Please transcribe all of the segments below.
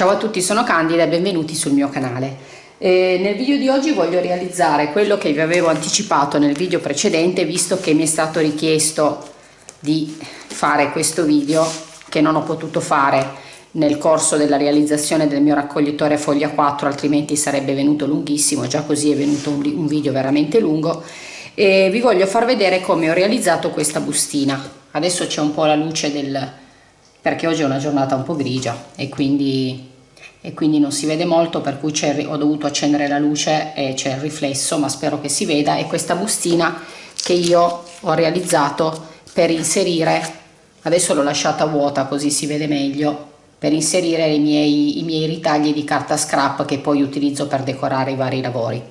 Ciao a tutti, sono Candida e benvenuti sul mio canale. Eh, nel video di oggi voglio realizzare quello che vi avevo anticipato nel video precedente visto che mi è stato richiesto di fare questo video che non ho potuto fare nel corso della realizzazione del mio raccoglitore foglia 4 altrimenti sarebbe venuto lunghissimo già così è venuto un, un video veramente lungo e vi voglio far vedere come ho realizzato questa bustina adesso c'è un po' la luce del perché oggi è una giornata un po' grigia e quindi, e quindi non si vede molto per cui ho dovuto accendere la luce e c'è il riflesso ma spero che si veda e questa bustina che io ho realizzato per inserire adesso l'ho lasciata vuota così si vede meglio per inserire i miei, i miei ritagli di carta scrap che poi utilizzo per decorare i vari lavori.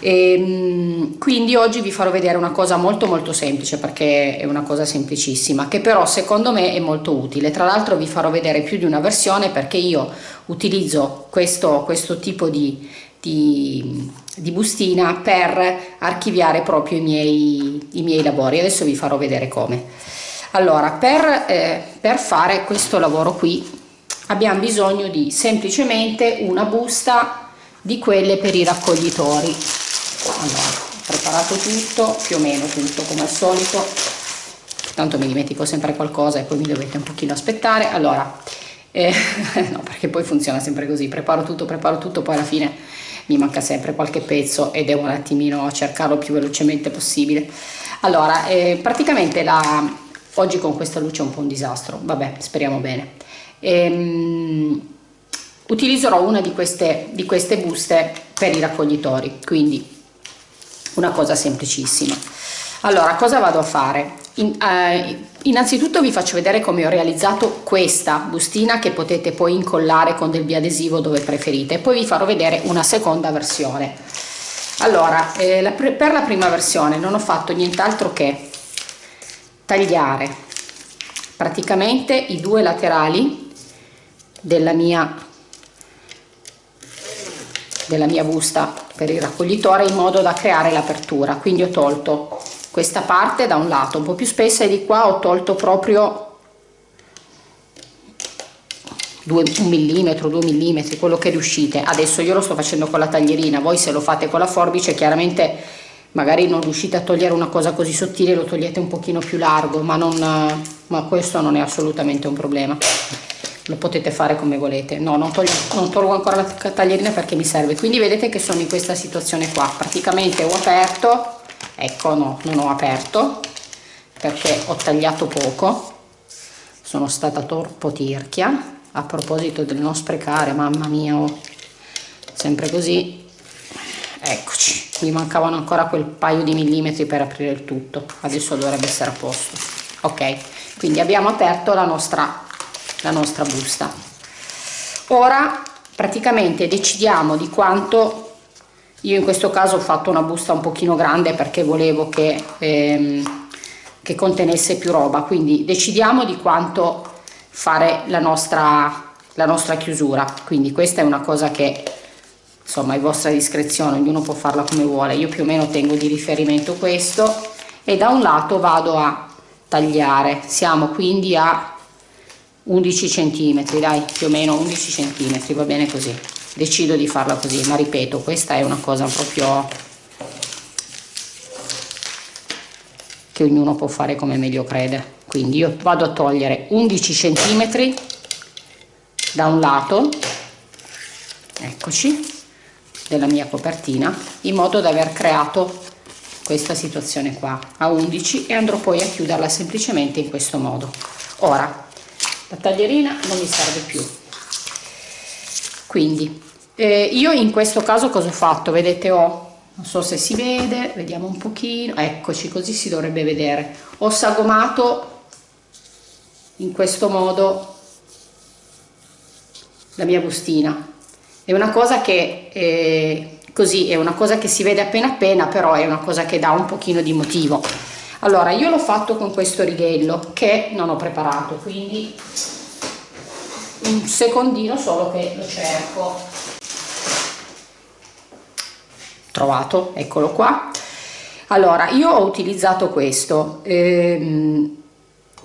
E, ehm, quindi oggi vi farò vedere una cosa molto molto semplice perché è una cosa semplicissima che però secondo me è molto utile. Tra l'altro vi farò vedere più di una versione perché io utilizzo questo, questo tipo di, di, di, bustina per archiviare proprio i miei, i miei lavori. Adesso vi farò vedere come. Allora per, eh, per fare questo lavoro qui abbiamo bisogno di semplicemente una busta di quelle per i raccoglitori allora ho preparato tutto più o meno tutto come al solito. Tanto mi dimentico sempre qualcosa e poi mi dovete un pochino aspettare. Allora eh, no perché poi funziona sempre così. Preparo tutto preparo tutto poi alla fine mi manca sempre qualche pezzo e devo un attimino cercarlo più velocemente possibile. Allora eh, praticamente la oggi con questa luce è un po' un disastro. Vabbè speriamo bene. Ehm, utilizzerò una di queste, di queste buste per i raccoglitori. Quindi una cosa semplicissima. Allora cosa vado a fare? In, eh, innanzitutto vi faccio vedere come ho realizzato questa bustina che potete poi incollare con del biadesivo dove preferite. Poi vi farò vedere una seconda versione. Allora eh, la, per la prima versione non ho fatto nient'altro che tagliare praticamente i due laterali della mia della mia busta per il raccoglitore in modo da creare l'apertura. Quindi ho tolto questa parte da un lato un po' più spessa e di qua ho tolto proprio 2 un millimetro 2 millimetri quello che riuscite. Adesso io lo sto facendo con la taglierina voi se lo fate con la forbice chiaramente magari non riuscite a togliere una cosa così sottile lo togliete un pochino più largo ma, non, ma questo non è assolutamente un problema lo potete fare come volete. No non, toglio, non tolgo ancora la taglierina perché mi serve. Quindi vedete che sono in questa situazione qua. Praticamente ho aperto ecco no non ho aperto perché ho tagliato poco. Sono stata troppo tirchia. A proposito del non sprecare mamma mia oh, sempre così. Eccoci. Mi mancavano ancora quel paio di millimetri per aprire il tutto. Adesso dovrebbe essere a posto. Ok. Quindi abbiamo aperto la nostra la nostra busta. Ora praticamente decidiamo di quanto io in questo caso ho fatto una busta un pochino grande perché volevo che, ehm, che contenesse più roba. Quindi decidiamo di quanto fare la nostra la nostra chiusura. Quindi questa è una cosa che insomma è vostra discrezione ognuno può farla come vuole. Io più o meno tengo di riferimento questo e da un lato vado a tagliare. Siamo quindi a 11 centimetri dai più o meno 11 centimetri va bene così. Decido di farla così ma ripeto questa è una cosa proprio che ognuno può fare come meglio crede. Quindi io vado a togliere 11 centimetri da un lato eccoci della mia copertina in modo da aver creato questa situazione qua a 11 e andrò poi a chiuderla semplicemente in questo modo. Ora la taglierina non mi serve più. Quindi eh, io in questo caso cosa ho fatto? Vedete ho non so se si vede vediamo un pochino eccoci così si dovrebbe vedere. Ho sagomato in questo modo la mia bustina. È una cosa che eh, così è una cosa che si vede appena appena però è una cosa che dà un pochino di motivo allora io l'ho fatto con questo righello che non ho preparato quindi un secondino solo che lo cerco. Trovato eccolo qua. Allora io ho utilizzato questo. Ehm,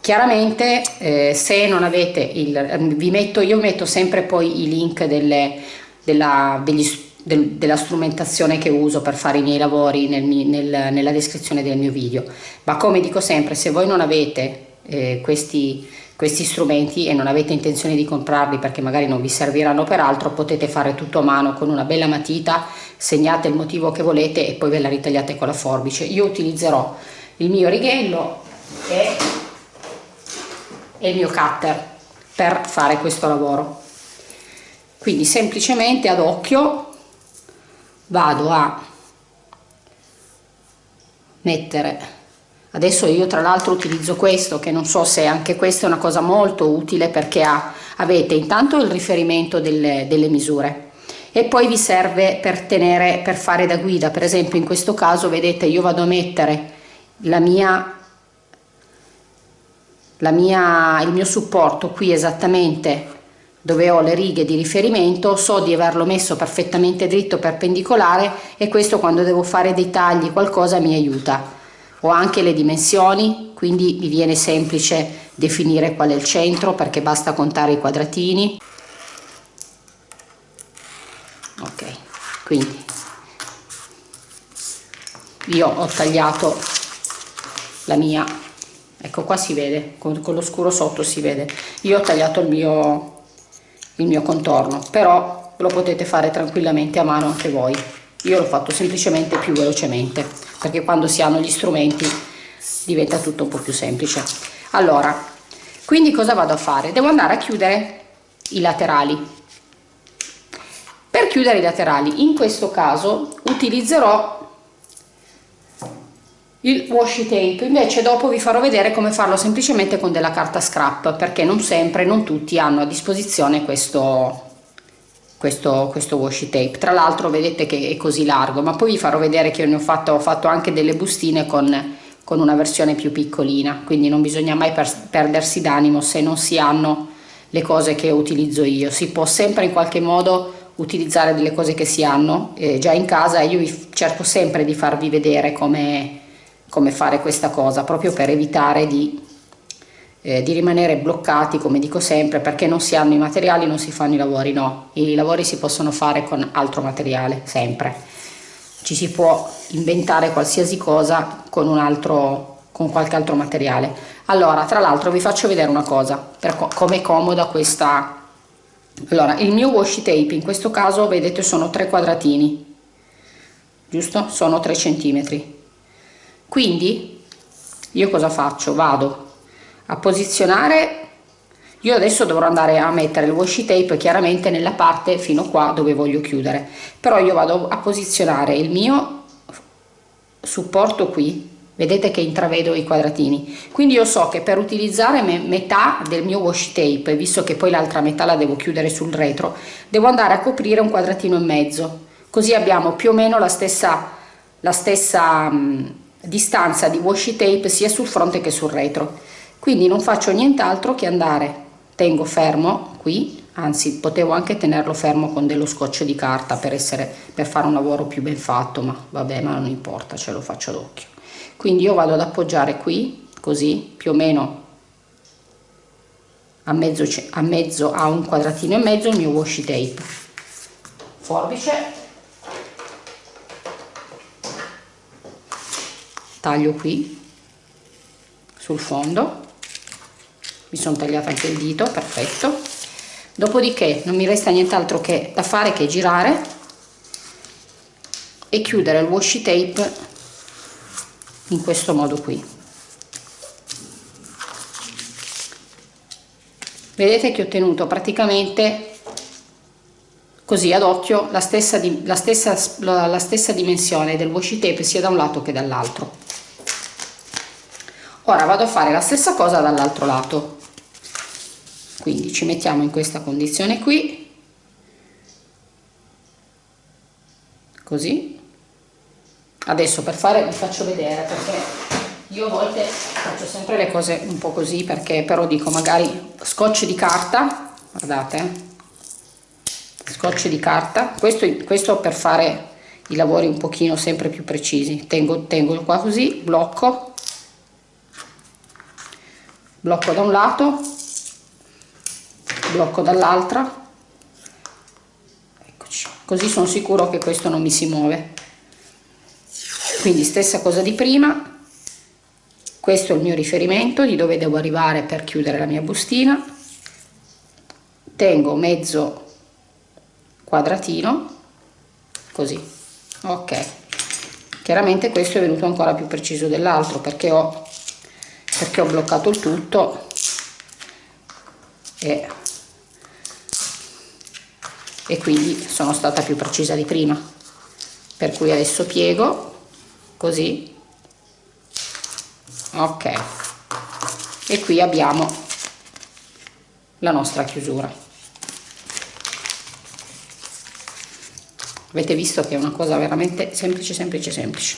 chiaramente eh, se non avete il vi metto io metto sempre poi i link delle, della, degli, del, della strumentazione che uso per fare i miei lavori nel, nel, nella descrizione del mio video. Ma come dico sempre se voi non avete eh, questi, questi strumenti e non avete intenzione di comprarli perché magari non vi serviranno per altro potete fare tutto a mano con una bella matita segnate il motivo che volete e poi ve la ritagliate con la forbice. Io utilizzerò il mio righello e, e il mio cutter per fare questo lavoro. Quindi semplicemente ad occhio vado a mettere. Adesso io tra l'altro utilizzo questo che non so se anche questa è una cosa molto utile perché ha, avete intanto il riferimento delle, delle misure e poi vi serve per tenere per fare da guida. Per esempio in questo caso vedete io vado a mettere la mia la mia il mio supporto qui esattamente dove ho le righe di riferimento so di averlo messo perfettamente dritto perpendicolare e questo quando devo fare dei tagli qualcosa mi aiuta. Ho anche le dimensioni quindi mi viene semplice definire qual è il centro perché basta contare i quadratini. Ok quindi io ho tagliato la mia ecco qua si vede con, con lo scuro sotto si vede. Io ho tagliato il mio il mio contorno però lo potete fare tranquillamente a mano anche voi. Io l'ho fatto semplicemente più velocemente perché quando si hanno gli strumenti diventa tutto un po' più semplice. Allora quindi cosa vado a fare? Devo andare a chiudere i laterali. Per chiudere i laterali in questo caso utilizzerò il washi tape. Invece dopo vi farò vedere come farlo semplicemente con della carta scrap perché non sempre non tutti hanno a disposizione questo questo, questo washi tape. Tra l'altro vedete che è così largo ma poi vi farò vedere che ne ho fatto, ho fatto anche delle bustine con, con una versione più piccolina. Quindi non bisogna mai per, perdersi d'animo se non si hanno le cose che utilizzo io. Si può sempre in qualche modo utilizzare delle cose che si hanno eh, già in casa. Io cerco sempre di farvi vedere come, come fare questa cosa proprio per evitare di eh, di rimanere bloccati come dico sempre perché non si hanno i materiali non si fanno i lavori no. I lavori si possono fare con altro materiale sempre. Ci si può inventare qualsiasi cosa con un altro con qualche altro materiale. Allora tra l'altro vi faccio vedere una cosa per co come comoda questa. Allora il mio washi tape in questo caso vedete sono tre quadratini giusto? Sono 3 centimetri quindi io cosa faccio? Vado a posizionare. Io adesso dovrò andare a mettere il washi tape chiaramente nella parte fino qua dove voglio chiudere. Però io vado a posizionare il mio supporto qui. Vedete che intravedo i quadratini. Quindi io so che per utilizzare me metà del mio washi tape visto che poi l'altra metà la devo chiudere sul retro devo andare a coprire un quadratino e mezzo. Così abbiamo più o meno la stessa la stessa mh, distanza di washi tape sia sul fronte che sul retro. Quindi non faccio nient'altro che andare tengo fermo qui anzi potevo anche tenerlo fermo con dello scotch di carta per essere per fare un lavoro più ben fatto ma vabbè ma non importa ce lo faccio ad occhio quindi io vado ad appoggiare qui così più o meno a mezzo a mezzo a un quadratino e mezzo il mio washi tape. Forbice taglio qui sul fondo. Mi sono tagliata anche il dito perfetto. Dopodiché non mi resta nient'altro che da fare che girare e chiudere il washi tape in questo modo qui. Vedete che ho ottenuto praticamente così ad occhio la stessa, la stessa, la stessa dimensione del washi tape sia da un lato che dall'altro ora vado a fare la stessa cosa dall'altro lato. Quindi ci mettiamo in questa condizione qui. Così. Adesso per fare vi faccio vedere perché io a volte faccio sempre le cose un po' così perché però dico magari scotch di carta guardate eh. scotch di carta. Questo, questo per fare i lavori un pochino sempre più precisi. Tengo, tengo qua così blocco blocco da un lato blocco dall'altra. Eccoci così sono sicuro che questo non mi si muove. Quindi stessa cosa di prima. Questo è il mio riferimento di dove devo arrivare per chiudere la mia bustina. Tengo mezzo quadratino così. Ok. Chiaramente questo è venuto ancora più preciso dell'altro perché ho perché ho bloccato il tutto e, e quindi sono stata più precisa di prima. Per cui adesso piego così. Ok. E qui abbiamo la nostra chiusura. Avete visto che è una cosa veramente semplice semplice semplice.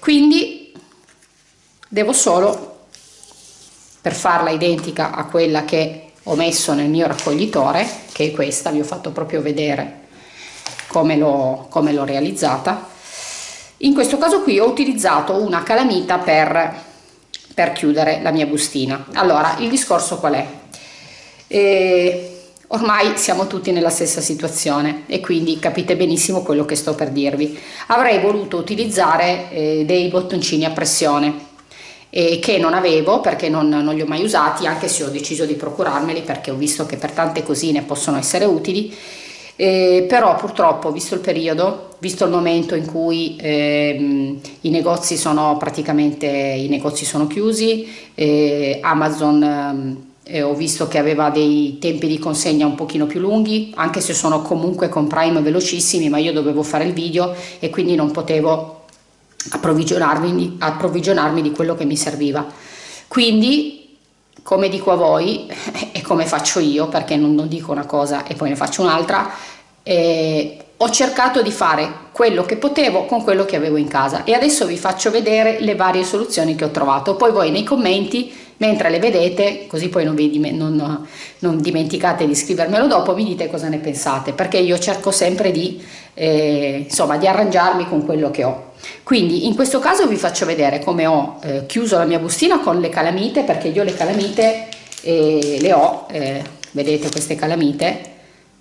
Quindi devo solo per farla identica a quella che ho messo nel mio raccoglitore che è questa vi ho fatto proprio vedere come l'ho realizzata. In questo caso qui ho utilizzato una calamita per, per chiudere la mia bustina. Allora il discorso qual è? E ormai siamo tutti nella stessa situazione e quindi capite benissimo quello che sto per dirvi. Avrei voluto utilizzare eh, dei bottoncini a pressione eh, che non avevo perché non, non, li ho mai usati anche se ho deciso di procurarmeli perché ho visto che per tante cosine possono essere utili. Eh, però purtroppo visto il periodo visto il momento in cui eh, i negozi sono praticamente i negozi sono chiusi eh, Amazon eh, ho visto che aveva dei tempi di consegna un pochino più lunghi anche se sono comunque con Prime velocissimi ma io dovevo fare il video e quindi non potevo approvvigionarmi, approvvigionarmi di quello che mi serviva. Quindi, come dico a voi e come faccio io, perché non, non dico una cosa e poi ne faccio un'altra, eh, ho cercato di fare quello che potevo con quello che avevo in casa e adesso vi faccio vedere le varie soluzioni che ho trovato. Poi voi nei commenti mentre le vedete, così poi non, vi, non, non dimenticate di scrivermelo dopo, mi dite cosa ne pensate, perché io cerco sempre di, eh, insomma, di arrangiarmi con quello che ho. Quindi in questo caso vi faccio vedere come ho eh, chiuso la mia bustina con le calamite, perché io le calamite eh, le ho, eh, vedete queste calamite,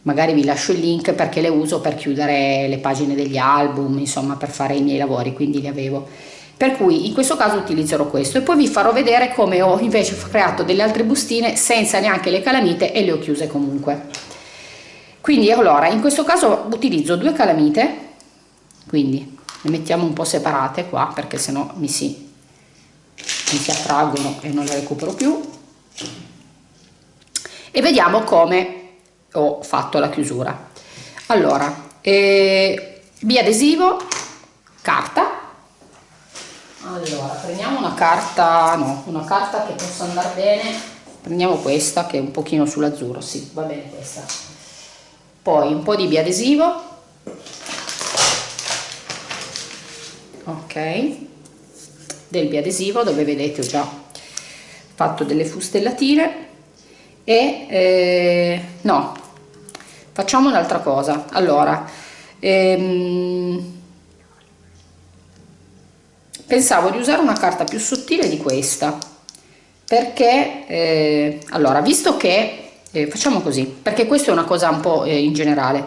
magari vi lascio il link perché le uso per chiudere le pagine degli album, insomma per fare i miei lavori, quindi le avevo. Per cui in questo caso utilizzerò questo. E poi vi farò vedere come ho invece creato delle altre bustine senza neanche le calamite e le ho chiuse comunque. Quindi allora in questo caso utilizzo due calamite. Quindi le mettiamo un po' separate qua perché sennò mi si, mi si attraggono e non le recupero più. E vediamo come ho fatto la chiusura. Allora eh, biadesivo carta. Allora prendiamo una carta no una carta che possa andare bene. Prendiamo questa che è un pochino sull'azzurro sì va bene questa. Poi un po' di biadesivo ok. Del biadesivo dove vedete ho già fatto delle fustellatine e eh, no facciamo un'altra cosa. Allora ehm, pensavo di usare una carta più sottile di questa perché eh, allora visto che eh, facciamo così perché questa è una cosa un po' eh, in generale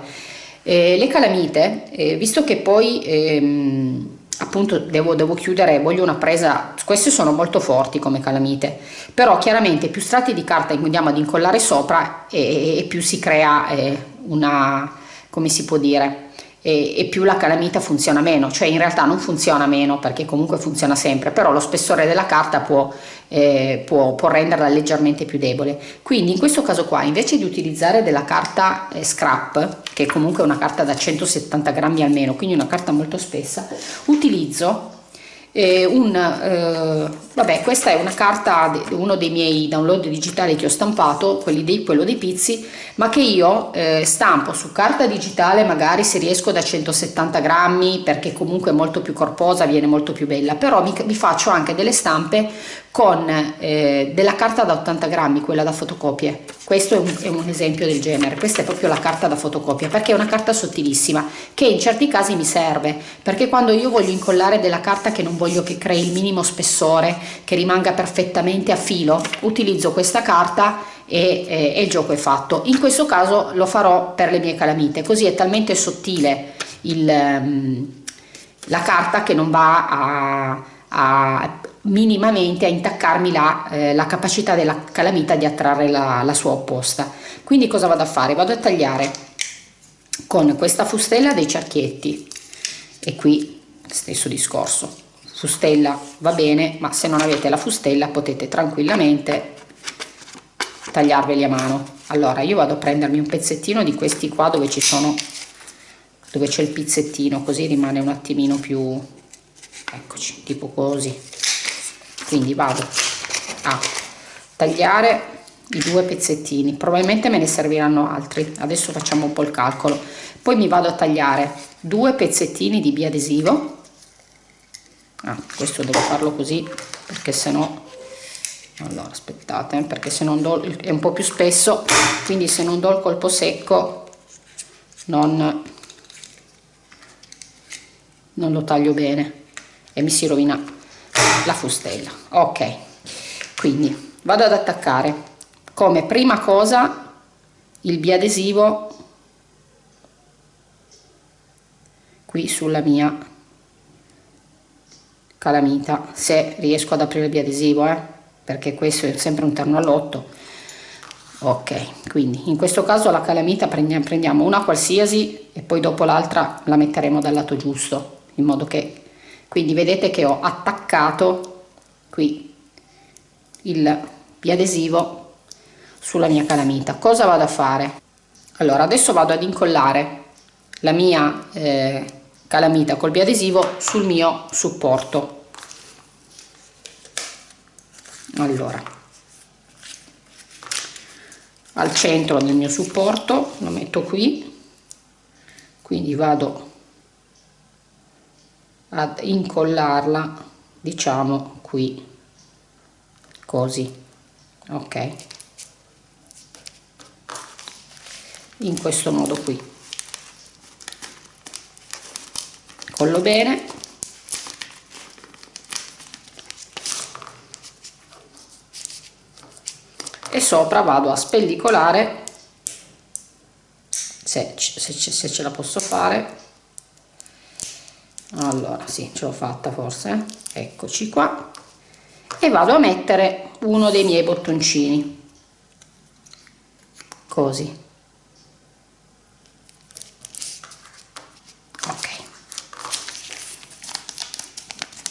eh, le calamite eh, visto che poi ehm, appunto devo, devo, chiudere voglio una presa queste sono molto forti come calamite però chiaramente più strati di carta andiamo ad incollare sopra e, e più si crea eh, una come si può dire e, e, più la calamita funziona meno, cioè in realtà non funziona meno perché comunque funziona sempre, però lo spessore della carta può, eh, può, può renderla leggermente più debole. Quindi in questo caso qua invece di utilizzare della carta eh, scrap, che è comunque una carta da 170 grammi almeno, quindi una carta molto spessa, utilizzo eh, un, eh, vabbè questa è una carta uno dei miei download digitali che ho stampato dei, quello dei pizzi ma che io eh, stampo su carta digitale magari se riesco da 170 grammi perché comunque è molto più corposa viene molto più bella. Però mi, mi faccio anche delle stampe con eh, della carta da 80 grammi quella da fotocopie. Questo è un, è un, esempio del genere. Questa è proprio la carta da fotocopia perché è una carta sottilissima che in certi casi mi serve perché quando io voglio incollare della carta che non voglio che crei il minimo spessore che rimanga perfettamente a filo utilizzo questa carta e, e, e il gioco è fatto. In questo caso lo farò per le mie calamite così è talmente sottile il, um, la carta che non va a, a minimamente a intaccarmi la, eh, la, capacità della calamita di attrarre la, la sua opposta. Quindi cosa vado a fare? Vado a tagliare con questa fustella dei cerchietti. E qui stesso discorso. Fustella va bene ma se non avete la fustella potete tranquillamente tagliarveli a mano. Allora io vado a prendermi un pezzettino di questi qua dove ci sono dove c'è il pizzettino così rimane un attimino più eccoci tipo così quindi vado a tagliare i due pezzettini. Probabilmente me ne serviranno altri. Adesso facciamo un po' il calcolo. Poi mi vado a tagliare due pezzettini di biadesivo. Ah, questo devo farlo così perché se no allora aspettate perché se non do è un po' più spesso quindi se non do il colpo secco non non lo taglio bene e mi si rovina la fustella. Ok quindi vado ad attaccare. Come prima cosa il biadesivo qui sulla mia calamita se riesco ad aprire il biadesivo eh, perché questo è sempre un terno all'otto. Ok quindi in questo caso la calamita prendiamo una qualsiasi e poi dopo l'altra la metteremo dal lato giusto in modo che quindi vedete che ho attaccato qui il biadesivo sulla mia calamita. Cosa vado a fare? Allora adesso vado ad incollare la mia eh, calamita col biadesivo sul mio supporto. Allora al centro del mio supporto lo metto qui. Quindi vado ad incollarla diciamo qui. Così ok? In questo modo qui. Collo bene. E sopra vado a spellicolare se, se, se ce la posso fare allora sì ce l'ho fatta forse eccoci qua. E vado a mettere uno dei miei bottoncini. Così. Ok.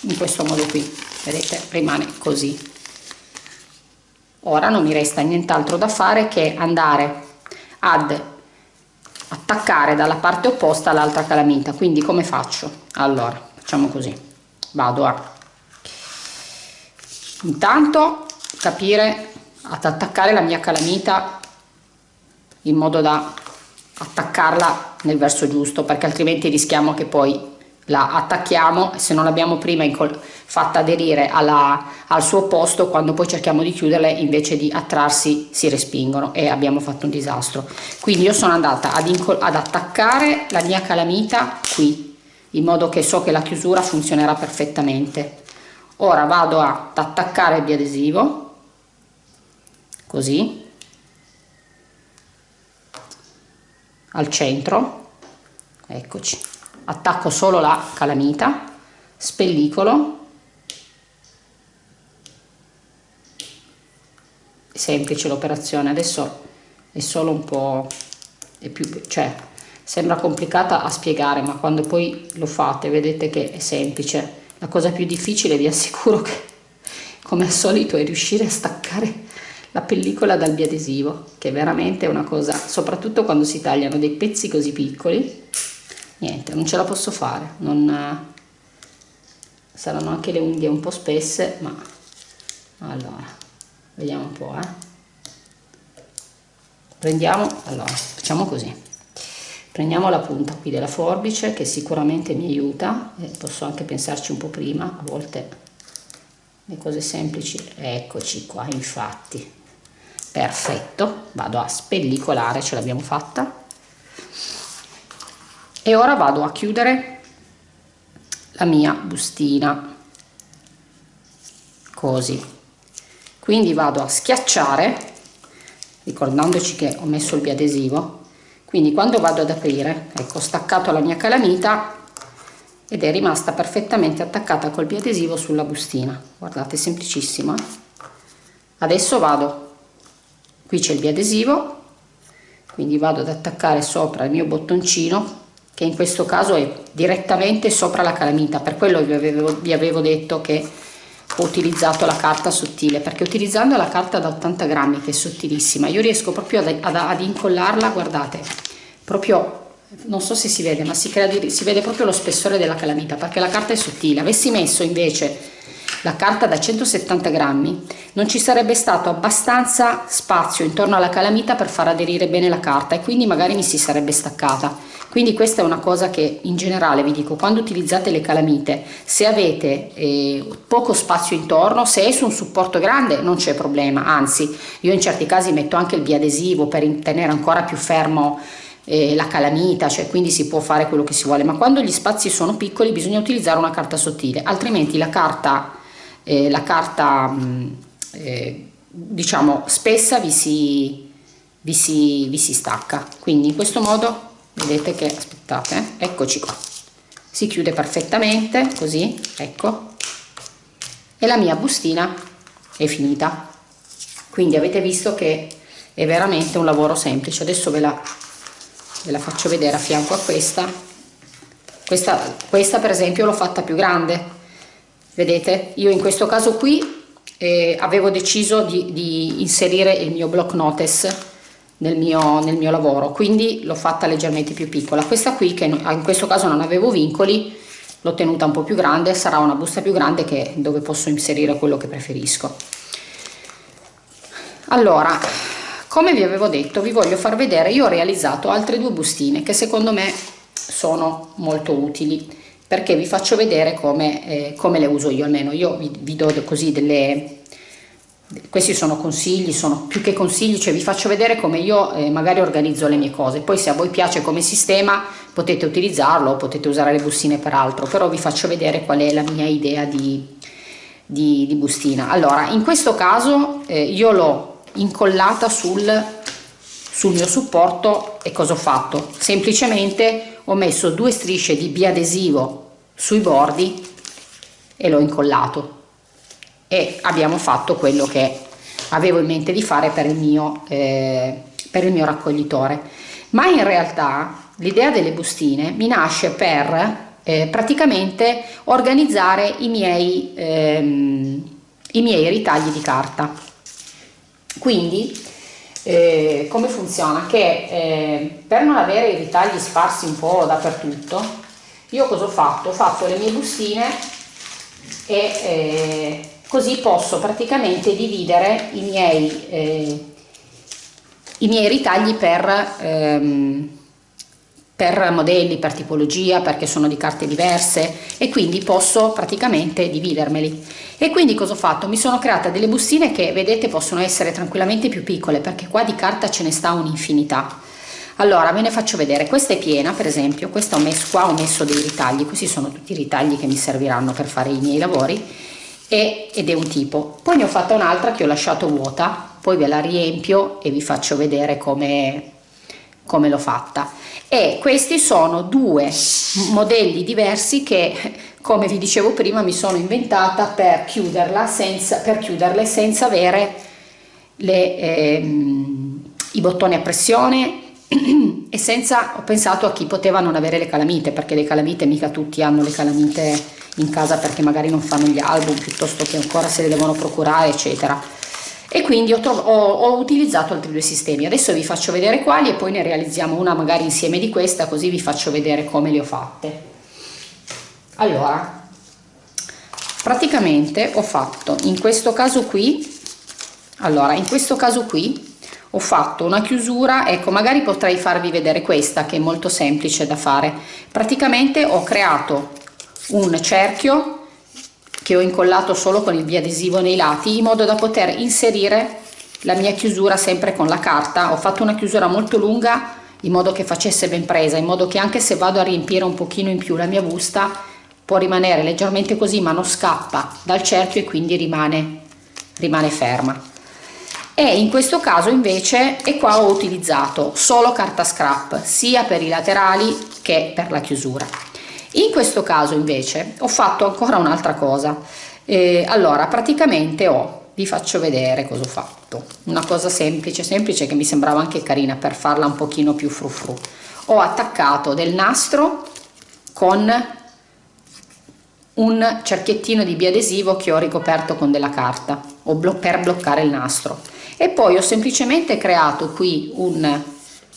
In questo modo qui vedete rimane così. Ora non mi resta nient'altro da fare che andare ad attaccare dalla parte opposta l'altra calamita. Quindi come faccio allora facciamo così. Vado a intanto capire ad attaccare la mia calamita in modo da attaccarla nel verso giusto perché altrimenti rischiamo che poi la attacchiamo. Se non l'abbiamo prima fatta aderire alla, al suo posto quando poi cerchiamo di chiuderle invece di attrarsi si respingono e abbiamo fatto un disastro. Quindi io sono andata ad, ad attaccare la mia calamita qui in modo che so che la chiusura funzionerà perfettamente. Ora vado ad attaccare il biadesivo così al centro eccoci. Attacco solo la calamita spellicolo semplice l'operazione adesso è solo un po' è più cioè sembra complicata a spiegare ma quando poi lo fate vedete che è semplice. La cosa più difficile vi assicuro che come al solito è riuscire a staccare la pellicola dal biadesivo che è veramente una cosa soprattutto quando si tagliano dei pezzi così piccoli niente non ce la posso fare. Non saranno anche le unghie un po' spesse ma allora vediamo un po' eh. prendiamo allora facciamo così prendiamo la punta qui della forbice che sicuramente mi aiuta e posso anche pensarci un po' prima a volte le cose semplici eccoci qua infatti. Perfetto vado a spellicolare ce l'abbiamo fatta. E ora vado a chiudere la mia bustina così. Quindi vado a schiacciare ricordandoci che ho messo il biadesivo quindi quando vado ad aprire ecco staccato la mia calamita ed è rimasta perfettamente attaccata col biadesivo sulla bustina. Guardate semplicissimo eh? adesso vado. Qui c'è il biadesivo. Quindi vado ad attaccare sopra il mio bottoncino che in questo caso è direttamente sopra la calamita. Per quello vi avevo, vi avevo detto che ho utilizzato la carta sottile perché utilizzando la carta da 80 grammi che è sottilissima io riesco proprio ad, ad, ad incollarla guardate proprio non so se si vede ma si, crea, si vede proprio lo spessore della calamita perché la carta è sottile. Avessi messo invece la carta da 170 grammi non ci sarebbe stato abbastanza spazio intorno alla calamita per far aderire bene la carta e quindi magari mi si sarebbe staccata. Quindi questa è una cosa che in generale vi dico quando utilizzate le calamite se avete eh, poco spazio intorno se è su un supporto grande non c'è problema. Anzi io in certi casi metto anche il biadesivo per tenere ancora più fermo eh, la calamita, cioè quindi si può fare quello che si vuole, ma quando gli spazi sono piccoli bisogna utilizzare una carta sottile, altrimenti la carta eh, la carta mm, eh, diciamo spessa vi si, vi, si, vi si stacca. Quindi in questo modo vedete che aspettate eh, eccoci qua. Si chiude perfettamente così ecco. E la mia bustina è finita. Quindi avete visto che è veramente un lavoro semplice. Adesso ve la, ve la faccio vedere a fianco a questa. Questa, questa per esempio l'ho fatta più grande vedete io in questo caso qui eh, avevo deciso di, di, inserire il mio block notice nel mio, nel mio lavoro quindi l'ho fatta leggermente più piccola. Questa qui che in questo caso non avevo vincoli l'ho tenuta un po' più grande sarà una busta più grande che dove posso inserire quello che preferisco. Allora come vi avevo detto vi voglio far vedere io ho realizzato altre due bustine che secondo me sono molto utili perché vi faccio vedere come, eh, come le uso io almeno. Io vi, vi, do così delle questi sono consigli sono più che consigli cioè vi faccio vedere come io eh, magari organizzo le mie cose. Poi se a voi piace come sistema potete utilizzarlo potete usare le bustine per altro però vi faccio vedere qual è la mia idea di, di, di bustina. Allora in questo caso eh, io l'ho incollata sul sul mio supporto e cosa ho fatto? Semplicemente ho messo due strisce di biadesivo sui bordi e l'ho incollato. E abbiamo fatto quello che avevo in mente di fare per il mio, eh, per il mio raccoglitore. Ma in realtà l'idea delle bustine mi nasce per eh, praticamente organizzare i miei, ehm, i miei ritagli di carta. Quindi eh, come funziona? Che eh, per non avere i ritagli sparsi un po' dappertutto, io cosa ho fatto? Ho fatto le mie bustine e eh, così posso praticamente dividere i miei, eh, i miei ritagli per, ehm, per modelli, per tipologia, perché sono di carte diverse e quindi posso praticamente dividermeli. E quindi cosa ho fatto? Mi sono creata delle bustine che vedete possono essere tranquillamente più piccole perché qua di carta ce ne sta un'infinità. Allora ve ne faccio vedere. Questa è piena per esempio. Questa ho messo qua ho messo dei ritagli. Questi sono tutti i ritagli che mi serviranno per fare i miei lavori. E, ed è un tipo. Poi ne ho fatta un'altra che ho lasciato vuota. Poi ve la riempio e vi faccio vedere come come l'ho fatta. E questi sono due modelli diversi che come vi dicevo prima mi sono inventata per senza per chiuderle senza avere le, ehm, i bottoni a pressione e senza ho pensato a chi poteva non avere le calamite perché le calamite mica tutti hanno le calamite in casa perché magari non fanno gli album piuttosto che ancora se le devono procurare eccetera e quindi ho, ho, ho, utilizzato altri due sistemi. Adesso vi faccio vedere quali e poi ne realizziamo una magari insieme di questa così vi faccio vedere come le ho fatte. Allora praticamente ho fatto in questo caso qui allora in questo caso qui ho fatto una chiusura ecco magari potrei farvi vedere questa che è molto semplice da fare. Praticamente ho creato un cerchio che ho incollato solo con il biadesivo nei lati in modo da poter inserire la mia chiusura sempre con la carta. Ho fatto una chiusura molto lunga in modo che facesse ben presa in modo che anche se vado a riempire un pochino in più la mia busta può rimanere leggermente così ma non scappa dal cerchio e quindi rimane, rimane ferma. E in questo caso invece e qua ho utilizzato solo carta scrap sia per i laterali che per la chiusura in questo caso invece ho fatto ancora un'altra cosa. Eh, allora praticamente ho vi faccio vedere cosa ho fatto. Una cosa semplice semplice che mi sembrava anche carina per farla un pochino più frufru ho attaccato del nastro con un cerchiettino di biadesivo che ho ricoperto con della carta per bloccare il nastro. E poi ho semplicemente creato qui un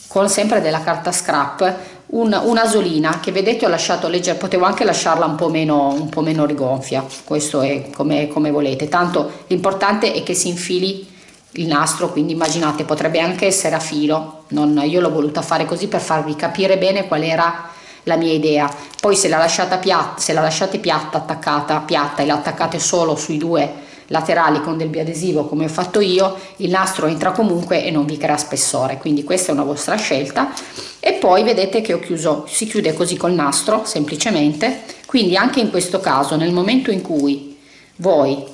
con sempre della carta scrap un, un'asolina che vedete ho lasciato leggere potevo anche lasciarla un po' meno un po' meno rigonfia. Questo è come, come volete. Tanto l'importante è che si infili il nastro quindi immaginate potrebbe anche essere a filo. Non, io l'ho voluta fare così per farvi capire bene qual era la mia idea. Poi se la lasciate piatta se la lasciate piatta attaccata piatta e la attaccate solo sui due laterali con del biadesivo come ho fatto io il nastro entra comunque e non vi crea spessore. Quindi questa è una vostra scelta. E poi vedete che ho chiuso si chiude così col nastro semplicemente. Quindi anche in questo caso nel momento in cui voi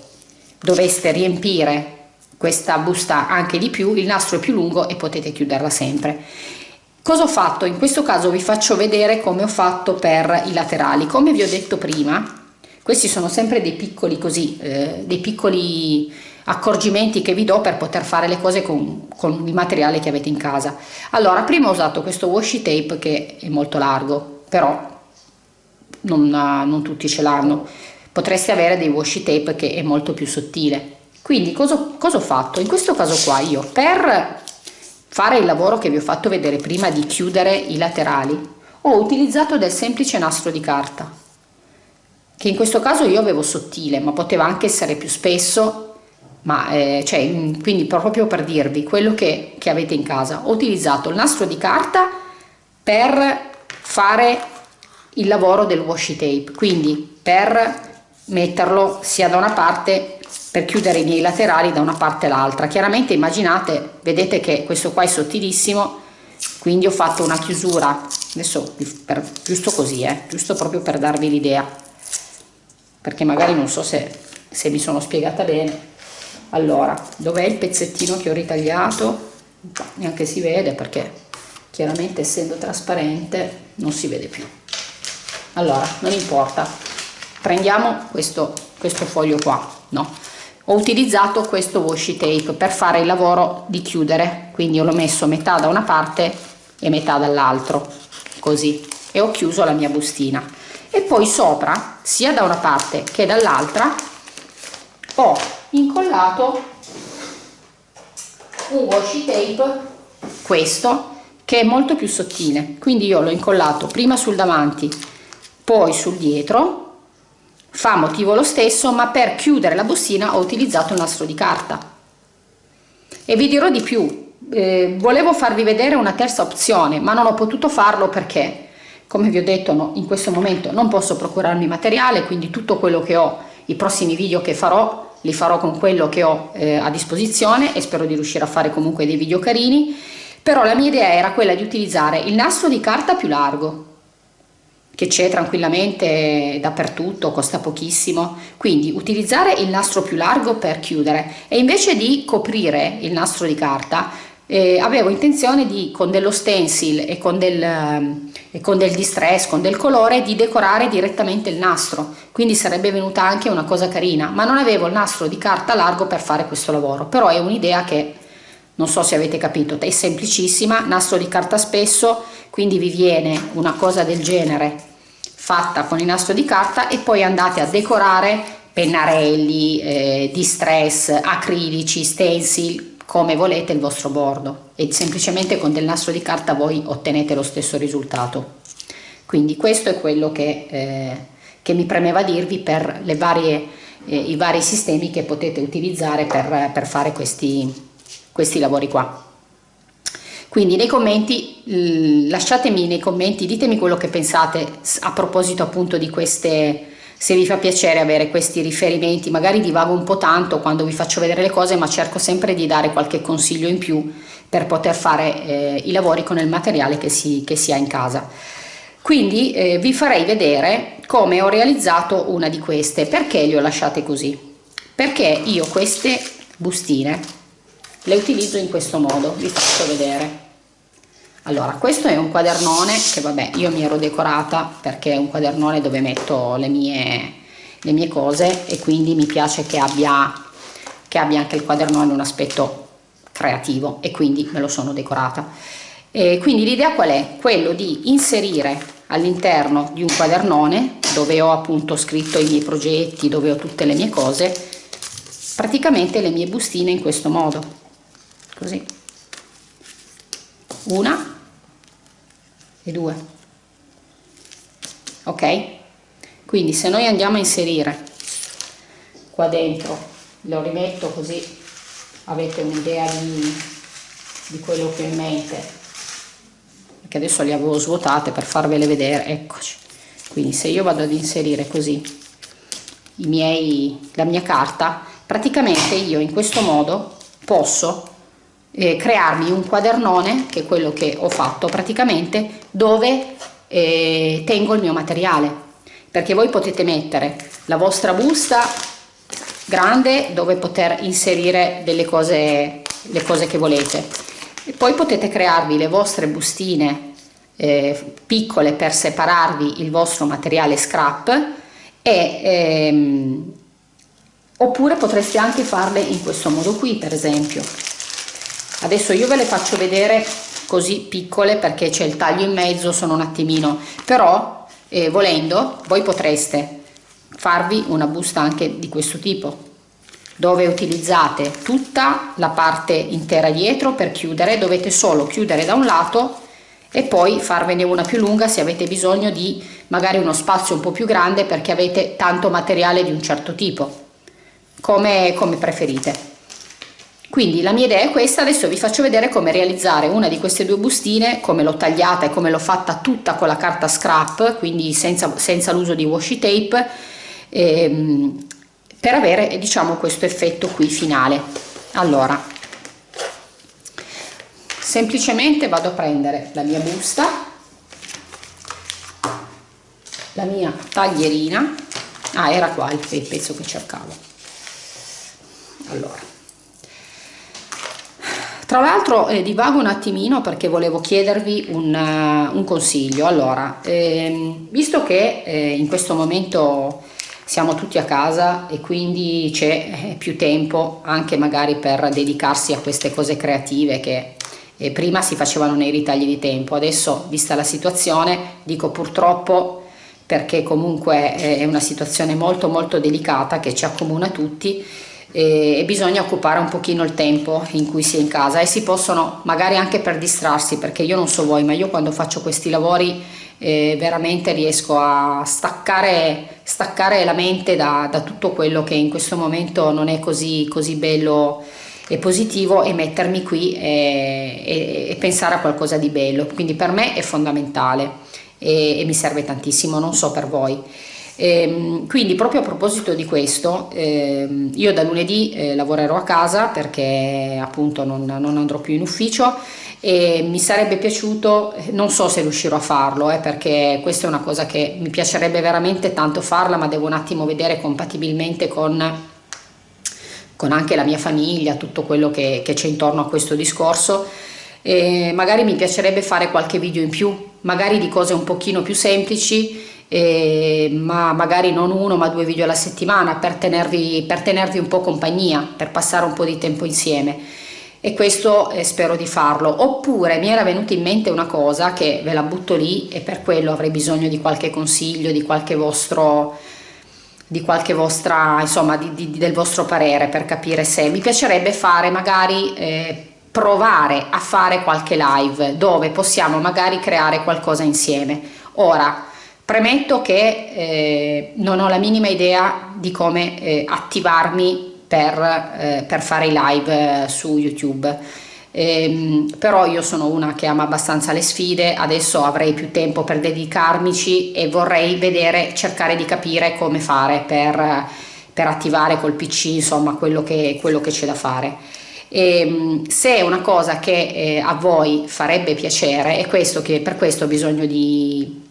doveste riempire questa busta anche di più il nastro è più lungo e potete chiuderla sempre. Cosa ho fatto? In questo caso vi faccio vedere come ho fatto per i laterali. Come vi ho detto prima questi sono sempre dei piccoli così, eh, dei piccoli accorgimenti che vi do per poter fare le cose con, con il materiale che avete in casa. Allora, prima ho usato questo washi tape che è molto largo, però non, non tutti ce l'hanno. Potreste avere dei washi tape che è molto più sottile. Quindi cosa, cosa ho fatto? In questo caso qua io per fare il lavoro che vi ho fatto vedere prima di chiudere i laterali ho utilizzato del semplice nastro di carta che in questo caso io avevo sottile, ma poteva anche essere più spesso, ma eh, cioè, quindi proprio per dirvi quello che, che avete in casa. Ho utilizzato il nastro di carta per fare il lavoro del washi tape, quindi per metterlo sia da una parte per chiudere i miei laterali da una parte all'altra. Chiaramente immaginate, vedete che questo qua è sottilissimo, quindi ho fatto una chiusura, adesso per, giusto così, eh, giusto proprio per darvi l'idea perché magari non so se, se mi sono spiegata bene. Allora dov'è il pezzettino che ho ritagliato? Neanche si vede perché chiaramente essendo trasparente non si vede più. Allora non importa. Prendiamo questo, questo foglio qua no? Ho utilizzato questo washi tape per fare il lavoro di chiudere. Quindi l'ho messo metà da una parte e metà dall'altro. Così. E ho chiuso la mia bustina e poi sopra sia da una parte che dall'altra ho incollato un washi tape questo che è molto più sottile. Quindi io l'ho incollato prima sul davanti poi sul dietro. Fa motivo lo stesso ma per chiudere la bustina ho utilizzato un nastro di carta. E vi dirò di più eh, volevo farvi vedere una terza opzione ma non ho potuto farlo perché come vi ho detto no, in questo momento non posso procurarmi materiale quindi tutto quello che ho i prossimi video che farò li farò con quello che ho eh, a disposizione e spero di riuscire a fare comunque dei video carini. Però la mia idea era quella di utilizzare il nastro di carta più largo che c'è tranquillamente dappertutto, costa pochissimo, quindi utilizzare il nastro più largo per chiudere e invece di coprire il nastro di carta eh, avevo intenzione di con dello stencil e con del, e con del distress, con del colore di decorare direttamente il nastro. Quindi sarebbe venuta anche una cosa carina. Ma non avevo il nastro di carta largo per fare questo lavoro. Però è un'idea che non so se avete capito è semplicissima. Nastro di carta spesso quindi vi viene una cosa del genere fatta con il nastro di carta e poi andate a decorare pennarelli, eh, distress, acrilici, stencil come volete il vostro bordo e semplicemente con del nastro di carta voi ottenete lo stesso risultato. Quindi questo è quello che, eh, che mi premeva dirvi per le varie, eh, i vari sistemi che potete utilizzare per, per fare questi, questi lavori qua. Quindi nei commenti lasciatemi nei commenti ditemi quello che pensate a proposito appunto di queste se vi fa piacere avere questi riferimenti, magari divago un po' tanto quando vi faccio vedere le cose, ma cerco sempre di dare qualche consiglio in più per poter fare eh, i lavori con il materiale che si, che si ha in casa. quindi eh, vi farei vedere come ho realizzato una di queste. Perché le ho lasciate così? Perché io queste bustine le utilizzo in questo modo. Vi faccio vedere allora questo è un quadernone che vabbè io mi ero decorata perché è un quadernone dove metto le mie le mie cose e quindi mi piace che abbia che abbia anche il quadernone un aspetto creativo e quindi me lo sono decorata. E quindi l'idea qual è? Quello di inserire all'interno di un quadernone dove ho appunto scritto i miei progetti, dove ho tutte le mie cose, praticamente le mie bustine in questo modo, così, una e due, ok? Quindi se noi andiamo a inserire qua dentro, lo rimetto così avete un'idea di, di quello che ho in mente. Che adesso le avevo svuotate per farvele vedere eccoci. Quindi se io vado ad inserire così i miei la mia carta praticamente io in questo modo posso eh, crearmi un quadernone che è quello che ho fatto praticamente dove eh, tengo il mio materiale. Perché voi potete mettere la vostra busta grande dove poter inserire delle cose le cose che volete. E poi potete crearvi le vostre bustine eh, piccole per separarvi il vostro materiale scrap e ehm, oppure potreste anche farle in questo modo qui per esempio adesso io ve le faccio vedere così piccole perché c'è il taglio in mezzo sono un attimino. Però eh, volendo voi potreste farvi una busta anche di questo tipo dove utilizzate tutta la parte intera dietro per chiudere dovete solo chiudere da un lato e poi farvene una più lunga se avete bisogno di magari uno spazio un po' più grande perché avete tanto materiale di un certo tipo come, come preferite quindi la mia idea è questa adesso vi faccio vedere come realizzare una di queste due bustine come l'ho tagliata e come l'ho fatta tutta con la carta scrap quindi senza, senza l'uso di washi tape ehm, per avere diciamo questo effetto qui finale. Allora semplicemente vado a prendere la mia busta la mia taglierina. Ah era qua il pezzo che cercavo. Allora tra l'altro eh, divago un attimino perché volevo chiedervi un, uh, un consiglio. Allora ehm, visto che eh, in questo momento siamo tutti a casa e quindi c'è eh, più tempo anche magari per dedicarsi a queste cose creative che eh, prima si facevano nei ritagli di tempo, adesso vista la situazione dico purtroppo perché comunque eh, è una situazione molto molto delicata che ci accomuna tutti e bisogna occupare un pochino il tempo in cui si è in casa e si possono magari anche per distrarsi perché io non so voi ma io quando faccio questi lavori eh, veramente riesco a staccare, staccare la mente da, da, tutto quello che in questo momento non è così, così bello e positivo e mettermi qui e, e, e, pensare a qualcosa di bello. Quindi per me è fondamentale e, e mi serve tantissimo non so per voi Ehm, quindi proprio a proposito di questo, ehm, io da lunedì eh, lavorerò a casa perché appunto non, non, andrò più in ufficio e mi sarebbe piaciuto, non so se riuscirò a farlo eh, perché questa è una cosa che mi piacerebbe veramente tanto farla ma devo un attimo vedere compatibilmente con con anche la mia famiglia, tutto quello che c'è intorno a questo discorso. E magari mi piacerebbe fare qualche video in più, magari di cose un pochino più semplici eh, ma magari non uno ma due video alla settimana per tenervi, per tenervi un po' compagnia, per passare un po' di tempo insieme. E questo eh, spero di farlo. Oppure mi era venuta in mente una cosa che ve la butto lì e per quello avrei bisogno di qualche consiglio di qualche vostro di qualche vostra insomma di, di, del vostro parere per capire se mi piacerebbe fare magari eh, provare a fare qualche live dove possiamo magari creare qualcosa insieme. Ora Premetto che eh, non ho la minima idea di come eh, attivarmi per, eh, per, fare i live eh, su YouTube, ehm, però io sono una che ama abbastanza le sfide, adesso avrei più tempo per dedicarmici e vorrei vedere, cercare di capire come fare per, per attivare col PC insomma quello che, quello che c'è da fare. E, ehm, se è una cosa che eh, a voi farebbe piacere, è questo che per questo ho bisogno di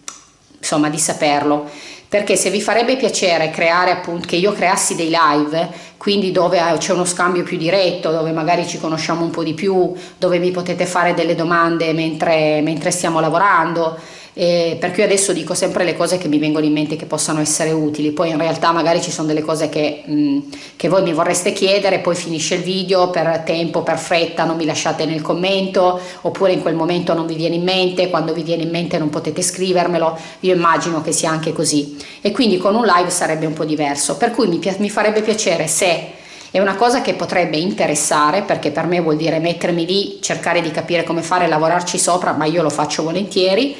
insomma di saperlo. Perché se vi farebbe piacere creare appunto che io creassi dei live quindi dove c'è uno scambio più diretto dove magari ci conosciamo un po' di più dove mi potete fare delle domande mentre, mentre stiamo lavorando eh, per cui adesso dico sempre le cose che mi vengono in mente che possano essere utili, poi in realtà magari ci sono delle cose che, mh, che voi mi vorreste chiedere, poi finisce il video per tempo, per fretta, non mi lasciate nel commento, oppure in quel momento non vi viene in mente, quando vi viene in mente non potete scrivermelo, io immagino che sia anche così. E quindi con un live sarebbe un po' diverso, per cui mi, mi farebbe piacere se è una cosa che potrebbe interessare perché per me vuol dire mettermi lì, cercare di capire come fare, lavorarci sopra, ma io lo faccio volentieri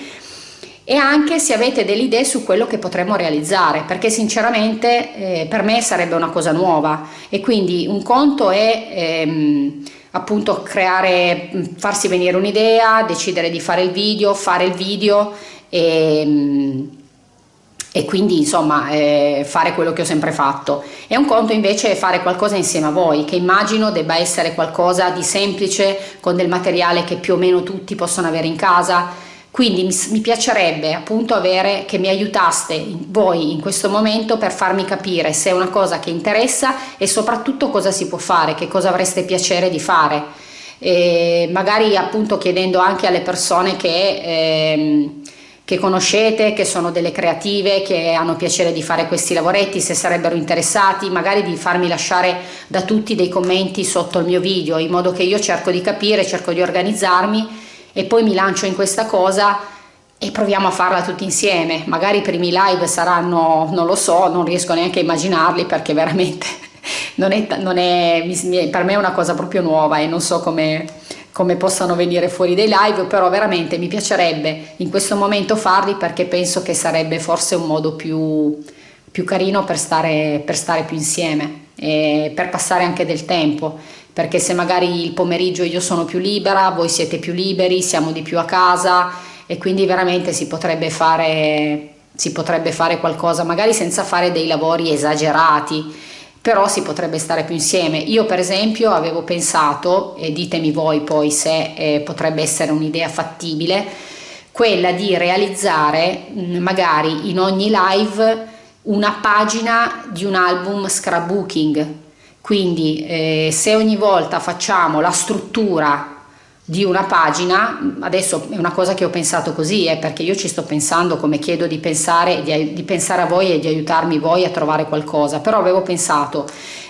e anche se avete delle idee su quello che potremmo realizzare perché sinceramente eh, per me sarebbe una cosa nuova. E quindi un conto è ehm, appunto creare farsi venire un'idea decidere di fare il video fare il video e, ehm, e quindi insomma eh, fare quello che ho sempre fatto. E un conto invece è fare qualcosa insieme a voi che immagino debba essere qualcosa di semplice con del materiale che più o meno tutti possono avere in casa quindi mi, mi, piacerebbe appunto avere che mi aiutaste voi in questo momento per farmi capire se è una cosa che interessa e soprattutto cosa si può fare, che cosa avreste piacere di fare. E magari appunto chiedendo anche alle persone che, ehm, che conoscete, che sono delle creative, che hanno piacere di fare questi lavoretti, se sarebbero interessati, magari di farmi lasciare da tutti dei commenti sotto il mio video, in modo che io cerco di capire, cerco di organizzarmi e poi mi lancio in questa cosa e proviamo a farla tutti insieme. Magari i primi live saranno, non lo so, non riesco neanche a immaginarli perché veramente non è, non è, per me è una cosa proprio nuova e non so come, come possano venire fuori dei live, però veramente mi piacerebbe in questo momento farli perché penso che sarebbe forse un modo più, più carino per stare, per stare più insieme e per passare anche del tempo perché se magari il pomeriggio io sono più libera, voi siete più liberi, siamo di più a casa e quindi veramente si potrebbe fare, si potrebbe fare qualcosa, magari senza fare dei lavori esagerati, però si potrebbe stare più insieme. Io per esempio avevo pensato, e ditemi voi poi se eh, potrebbe essere un'idea fattibile, quella di realizzare magari in ogni live una pagina di un album scrapbooking quindi eh, se ogni volta facciamo la struttura di una pagina, adesso è una cosa che ho pensato così, eh, perché io ci sto pensando come chiedo di pensare, di, di, pensare a voi e di aiutarmi voi a trovare qualcosa, però avevo pensato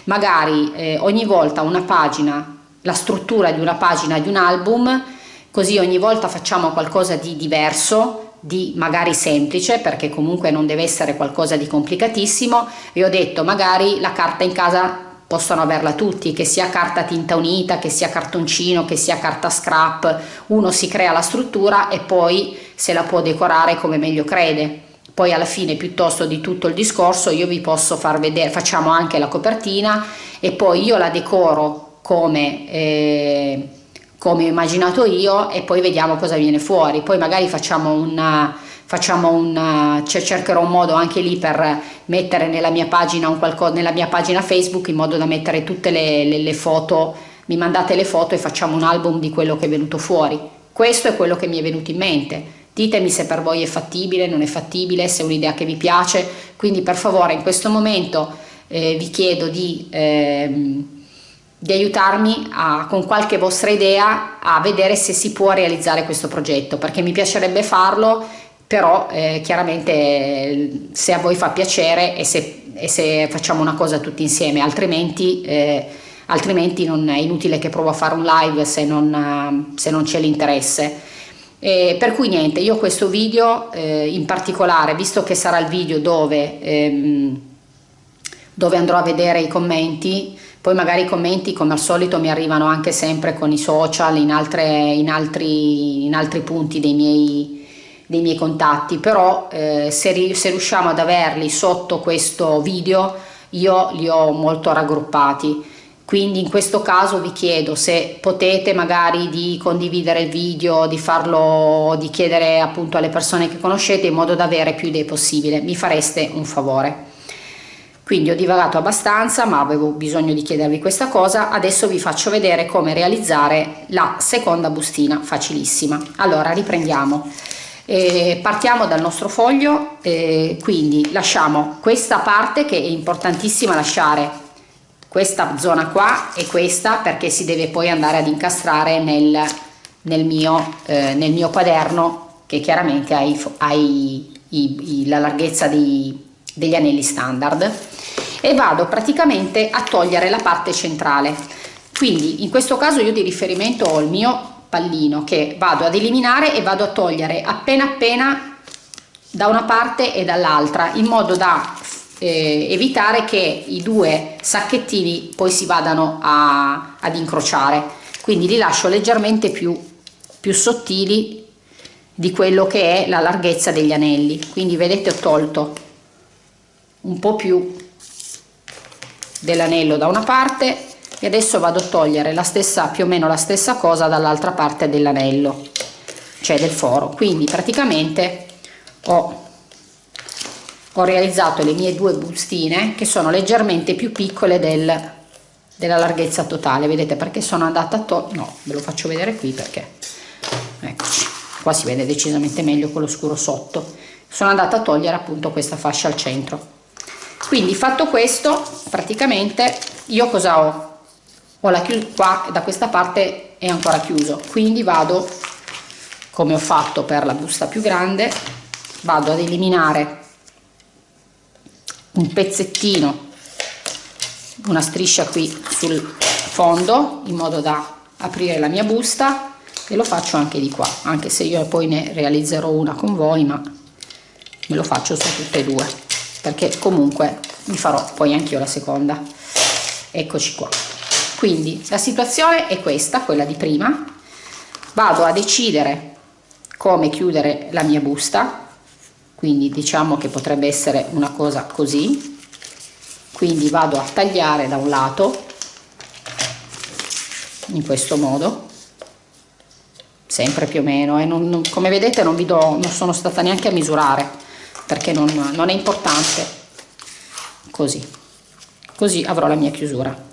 magari eh, ogni volta una pagina, la struttura di una pagina di un album, così ogni volta facciamo qualcosa di diverso, di magari semplice perché comunque non deve essere qualcosa di complicatissimo. E ho detto magari la carta in casa possono averla tutti, che sia carta tinta unita, che sia cartoncino, che sia carta scrap, uno si crea la struttura e poi se la può decorare come meglio crede. Poi alla fine piuttosto di tutto il discorso io vi posso far vedere, facciamo anche la copertina e poi io la decoro come... Eh, come ho immaginato io e poi vediamo cosa viene fuori poi magari facciamo una facciamo un cioè cercherò un modo anche lì per mettere nella mia pagina qualcosa nella mia pagina facebook in modo da mettere tutte le, le, le foto mi mandate le foto e facciamo un album di quello che è venuto fuori. Questo è quello che mi è venuto in mente. Ditemi se per voi è fattibile non è fattibile se è un'idea che vi piace. Quindi per favore in questo momento eh, vi chiedo di ehm, di aiutarmi a, con qualche vostra idea a vedere se si può realizzare questo progetto perché mi piacerebbe farlo però eh, chiaramente se a voi fa piacere e se, e se, facciamo una cosa tutti insieme altrimenti, eh, altrimenti non è inutile che provo a fare un live se non, se non c'è l'interesse. Eh, per cui niente io questo video eh, in particolare visto che sarà il video dove, ehm, dove andrò a vedere i commenti poi magari i commenti come al solito mi arrivano anche sempre con i social in, altre, in, altri, in altri punti dei miei, dei miei contatti però eh, se, se riusciamo ad averli sotto questo video io li ho molto raggruppati. Quindi in questo caso vi chiedo se potete magari di condividere il video di farlo di chiedere appunto alle persone che conoscete in modo da avere più idee possibile. Mi fareste un favore. Quindi ho divagato abbastanza ma avevo bisogno di chiedervi questa cosa. Adesso vi faccio vedere come realizzare la seconda bustina facilissima. Allora riprendiamo E partiamo dal nostro foglio e quindi lasciamo questa parte che è importantissima lasciare questa zona qua e questa perché si deve poi andare ad incastrare nel, nel, mio, eh, nel mio quaderno che chiaramente ha, i, ha i, i, la larghezza di, degli anelli standard. E vado praticamente a togliere la parte centrale. Quindi in questo caso io di riferimento ho il mio pallino che vado ad eliminare e vado a togliere appena appena da una parte e dall'altra in modo da eh, evitare che i due sacchettini poi si vadano a, ad incrociare. Quindi li lascio leggermente più, più sottili di quello che è la larghezza degli anelli. Quindi vedete ho tolto un po' più dell'anello da una parte e adesso vado a togliere la stessa più o meno la stessa cosa dall'altra parte dell'anello cioè del foro. Quindi praticamente ho ho realizzato le mie due bustine che sono leggermente più piccole del, della larghezza totale. Vedete perché sono andata a togliere no ve lo faccio vedere qui perché eccoci. Qua si vede decisamente meglio con lo scuro sotto. Sono andata a togliere appunto questa fascia al centro. Quindi fatto questo praticamente io cosa ho ho la chiusa qua da questa parte è ancora chiuso. Quindi vado come ho fatto per la busta più grande vado ad eliminare un pezzettino una striscia qui sul fondo in modo da aprire la mia busta e lo faccio anche di qua anche se io poi ne realizzerò una con voi ma me lo faccio su tutte e due perché comunque mi farò poi anche io la seconda. Eccoci qua quindi la situazione è questa quella di prima. Vado a decidere come chiudere la mia busta. Quindi diciamo che potrebbe essere una cosa così. Quindi vado a tagliare da un lato in questo modo. Sempre più o meno e non, non, come vedete non vi do non sono stata neanche a misurare perché non, non è importante. Così. Così avrò la mia chiusura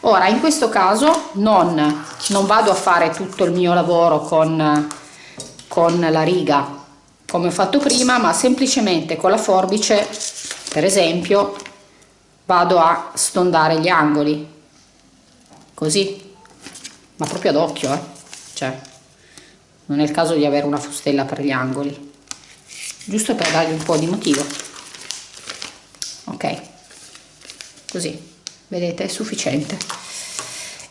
ora in questo caso non, non vado a fare tutto il mio lavoro con, con la riga come ho fatto prima ma semplicemente con la forbice per esempio vado a stondare gli angoli. Così. Ma proprio ad occhio eh? cioè non è il caso di avere una fustella per gli angoli. Giusto per dargli un po' di motivo. Ok. Così vedete è sufficiente.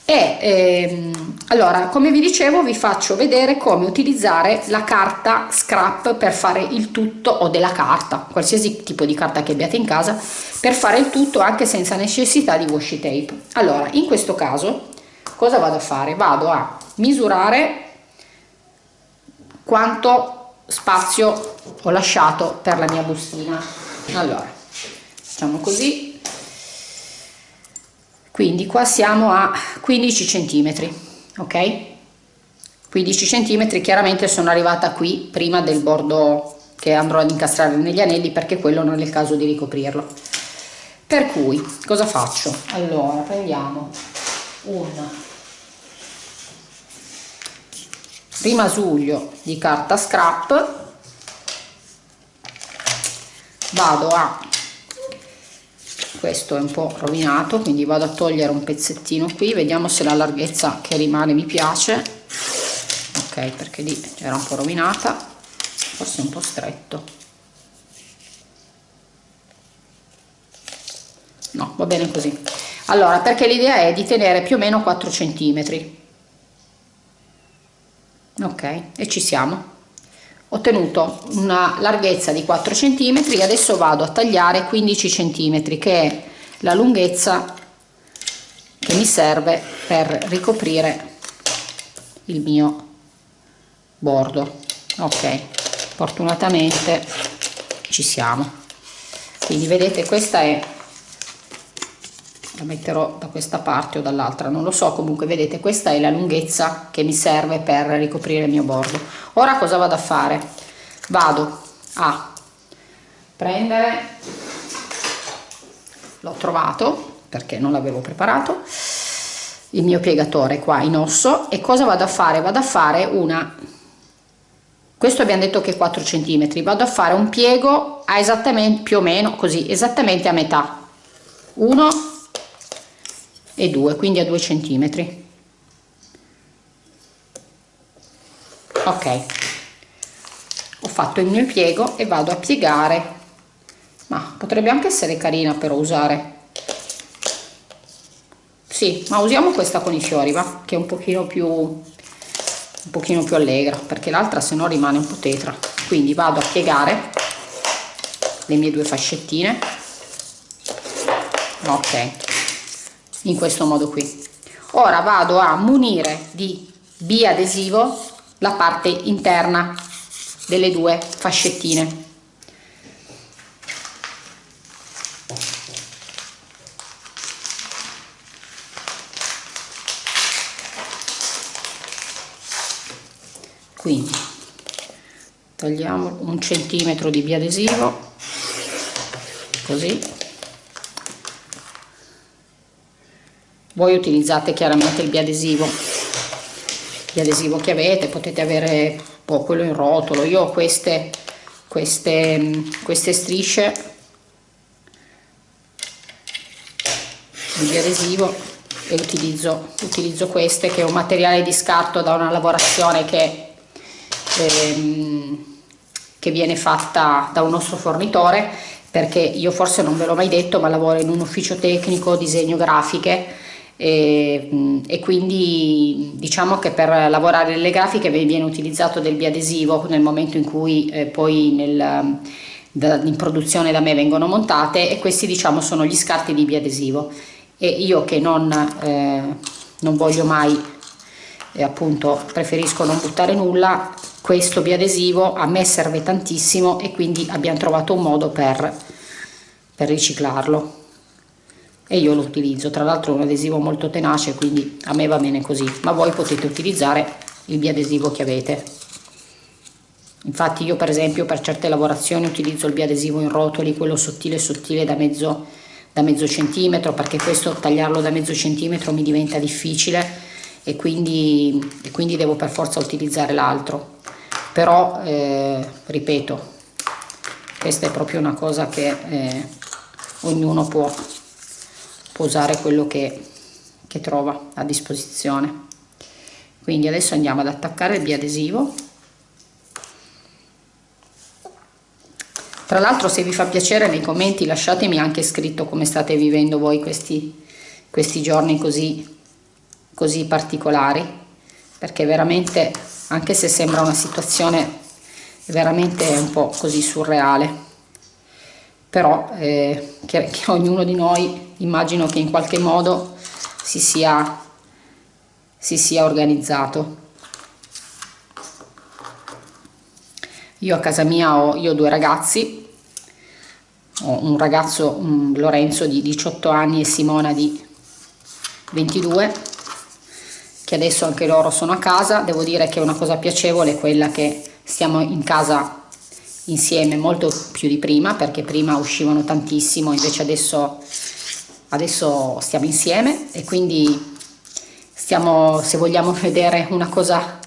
E ehm, allora come vi dicevo vi faccio vedere come utilizzare la carta scrap per fare il tutto o della carta qualsiasi tipo di carta che abbiate in casa per fare il tutto anche senza necessità di washi tape. Allora in questo caso cosa vado a fare? Vado a misurare quanto spazio ho lasciato per la mia bustina. Allora facciamo così quindi qua siamo a 15 centimetri ok? 15 centimetri chiaramente sono arrivata qui prima del bordo che andrò ad incastrare negli anelli perché quello non è il caso di ricoprirlo. Per cui cosa faccio? Allora prendiamo un rimasuglio di carta scrap vado a questo è un po' rovinato quindi vado a togliere un pezzettino qui vediamo se la larghezza che rimane mi piace. Ok perché lì era un po' rovinata forse un po' stretto. No va bene così. Allora perché l'idea è di tenere più o meno 4 centimetri. Ok e ci siamo ottenuto una larghezza di 4 cm adesso vado a tagliare 15 cm che è la lunghezza che mi serve per ricoprire il mio bordo. Ok fortunatamente ci siamo. Quindi vedete questa è la metterò da questa parte o dall'altra non lo so. Comunque vedete questa è la lunghezza che mi serve per ricoprire il mio bordo. Ora cosa vado a fare? Vado a prendere l'ho trovato perché non l'avevo preparato il mio piegatore qua in osso. E cosa vado a fare? Vado a fare una questo abbiamo detto che 4 cm vado a fare un piego a esattamente più o meno così esattamente a metà. 1 e 2 quindi a 2 cm ok. Ho fatto il mio piego e vado a piegare. Ma potrebbe anche essere carina per usare. Sì ma usiamo questa con i fiori va che è un pochino più un pochino più allegra perché l'altra se no rimane un po' tetra. Quindi vado a piegare le mie due fascettine. Ok in questo modo qui. Ora vado a munire di biadesivo la parte interna delle due fascettine. Quindi tagliamo un centimetro di biadesivo così voi utilizzate chiaramente il biadesivo. Biadesivo che avete potete avere po' quello in rotolo. Io ho queste queste queste strisce di biadesivo e utilizzo utilizzo queste che è un materiale di scarto da una lavorazione che ehm, che viene fatta da un nostro fornitore perché io forse non ve l'ho mai detto ma lavoro in un ufficio tecnico disegno grafiche e, e, quindi diciamo che per lavorare nelle grafiche viene utilizzato del biadesivo nel momento in cui eh, poi nel, da, in produzione da me vengono montate e questi diciamo sono gli scarti di biadesivo. E io che non, eh, non voglio mai e appunto preferisco non buttare nulla questo biadesivo a me serve tantissimo e quindi abbiamo trovato un modo per, per riciclarlo e io lo utilizzo. Tra l'altro è un adesivo molto tenace quindi a me va bene così. Ma voi potete utilizzare il biadesivo che avete. Infatti io per esempio per certe lavorazioni utilizzo il biadesivo in rotoli quello sottile sottile da mezzo, da mezzo centimetro perché questo tagliarlo da mezzo centimetro mi diventa difficile e quindi, e quindi devo per forza utilizzare l'altro. Però eh, ripeto questa è proprio una cosa che eh, ognuno può, può, usare quello che, che trova a disposizione. Quindi adesso andiamo ad attaccare il biadesivo. Tra l'altro se vi fa piacere nei commenti lasciatemi anche scritto come state vivendo voi questi, questi giorni così, così particolari perché veramente anche se sembra una situazione veramente un po' così surreale però eh, che, che, ognuno di noi immagino che in qualche modo si sia, si sia organizzato. Io a casa mia ho ho due ragazzi. Ho un ragazzo un Lorenzo di 18 anni e Simona di 22 che adesso anche loro sono a casa, devo dire che una cosa piacevole è quella che stiamo in casa insieme molto più di prima, perché prima uscivano tantissimo, invece adesso, adesso stiamo insieme e quindi stiamo, se vogliamo vedere una cosa,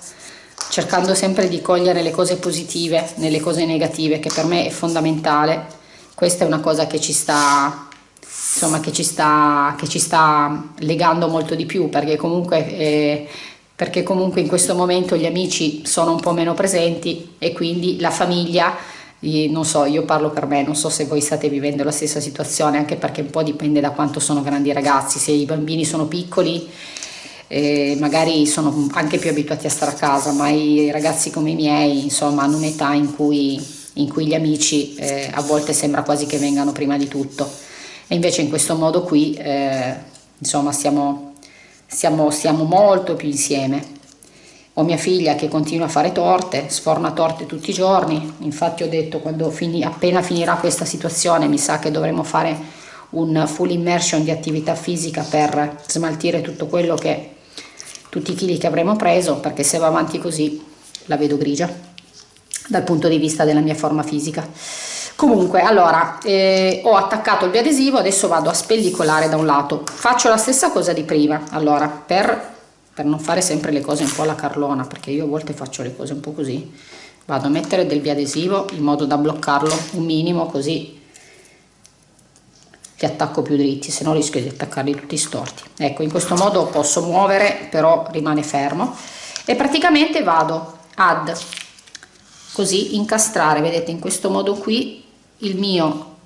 cercando sempre di cogliere le cose positive nelle cose negative, che per me è fondamentale, questa è una cosa che ci sta insomma, che, ci sta, che ci sta legando molto di più perché comunque, eh, perché comunque in questo momento gli amici sono un po' meno presenti e quindi la famiglia non so, io parlo per me, non so se voi state vivendo la stessa situazione, anche perché un po' dipende da quanto sono grandi i ragazzi, se i bambini sono piccoli eh, magari sono anche più abituati a stare a casa, ma i ragazzi come i miei, insomma, hanno un'età in cui, in cui gli amici eh, a volte sembra quasi che vengano prima di tutto. E invece in questo modo qui eh, insomma stiamo, stiamo, stiamo molto più insieme ho mia figlia che continua a fare torte, sforna torte tutti i giorni, infatti ho detto quando fini, appena finirà questa situazione mi sa che dovremo fare un full immersion di attività fisica per smaltire tutto quello che, tutti i chili che avremo preso, perché se va avanti così la vedo grigia dal punto di vista della mia forma fisica. Comunque allora eh, ho attaccato il biadesivo adesso vado a spellicolare da un lato. Faccio la stessa cosa di prima allora per, per non fare sempre le cose un po' alla carlona perché io a volte faccio le cose un po' così. Vado a mettere del biadesivo in modo da bloccarlo un minimo così li attacco più dritti se no rischio di attaccarli tutti storti. Ecco in questo modo posso muovere però rimane fermo. E praticamente vado ad così incastrare vedete in questo modo qui il mio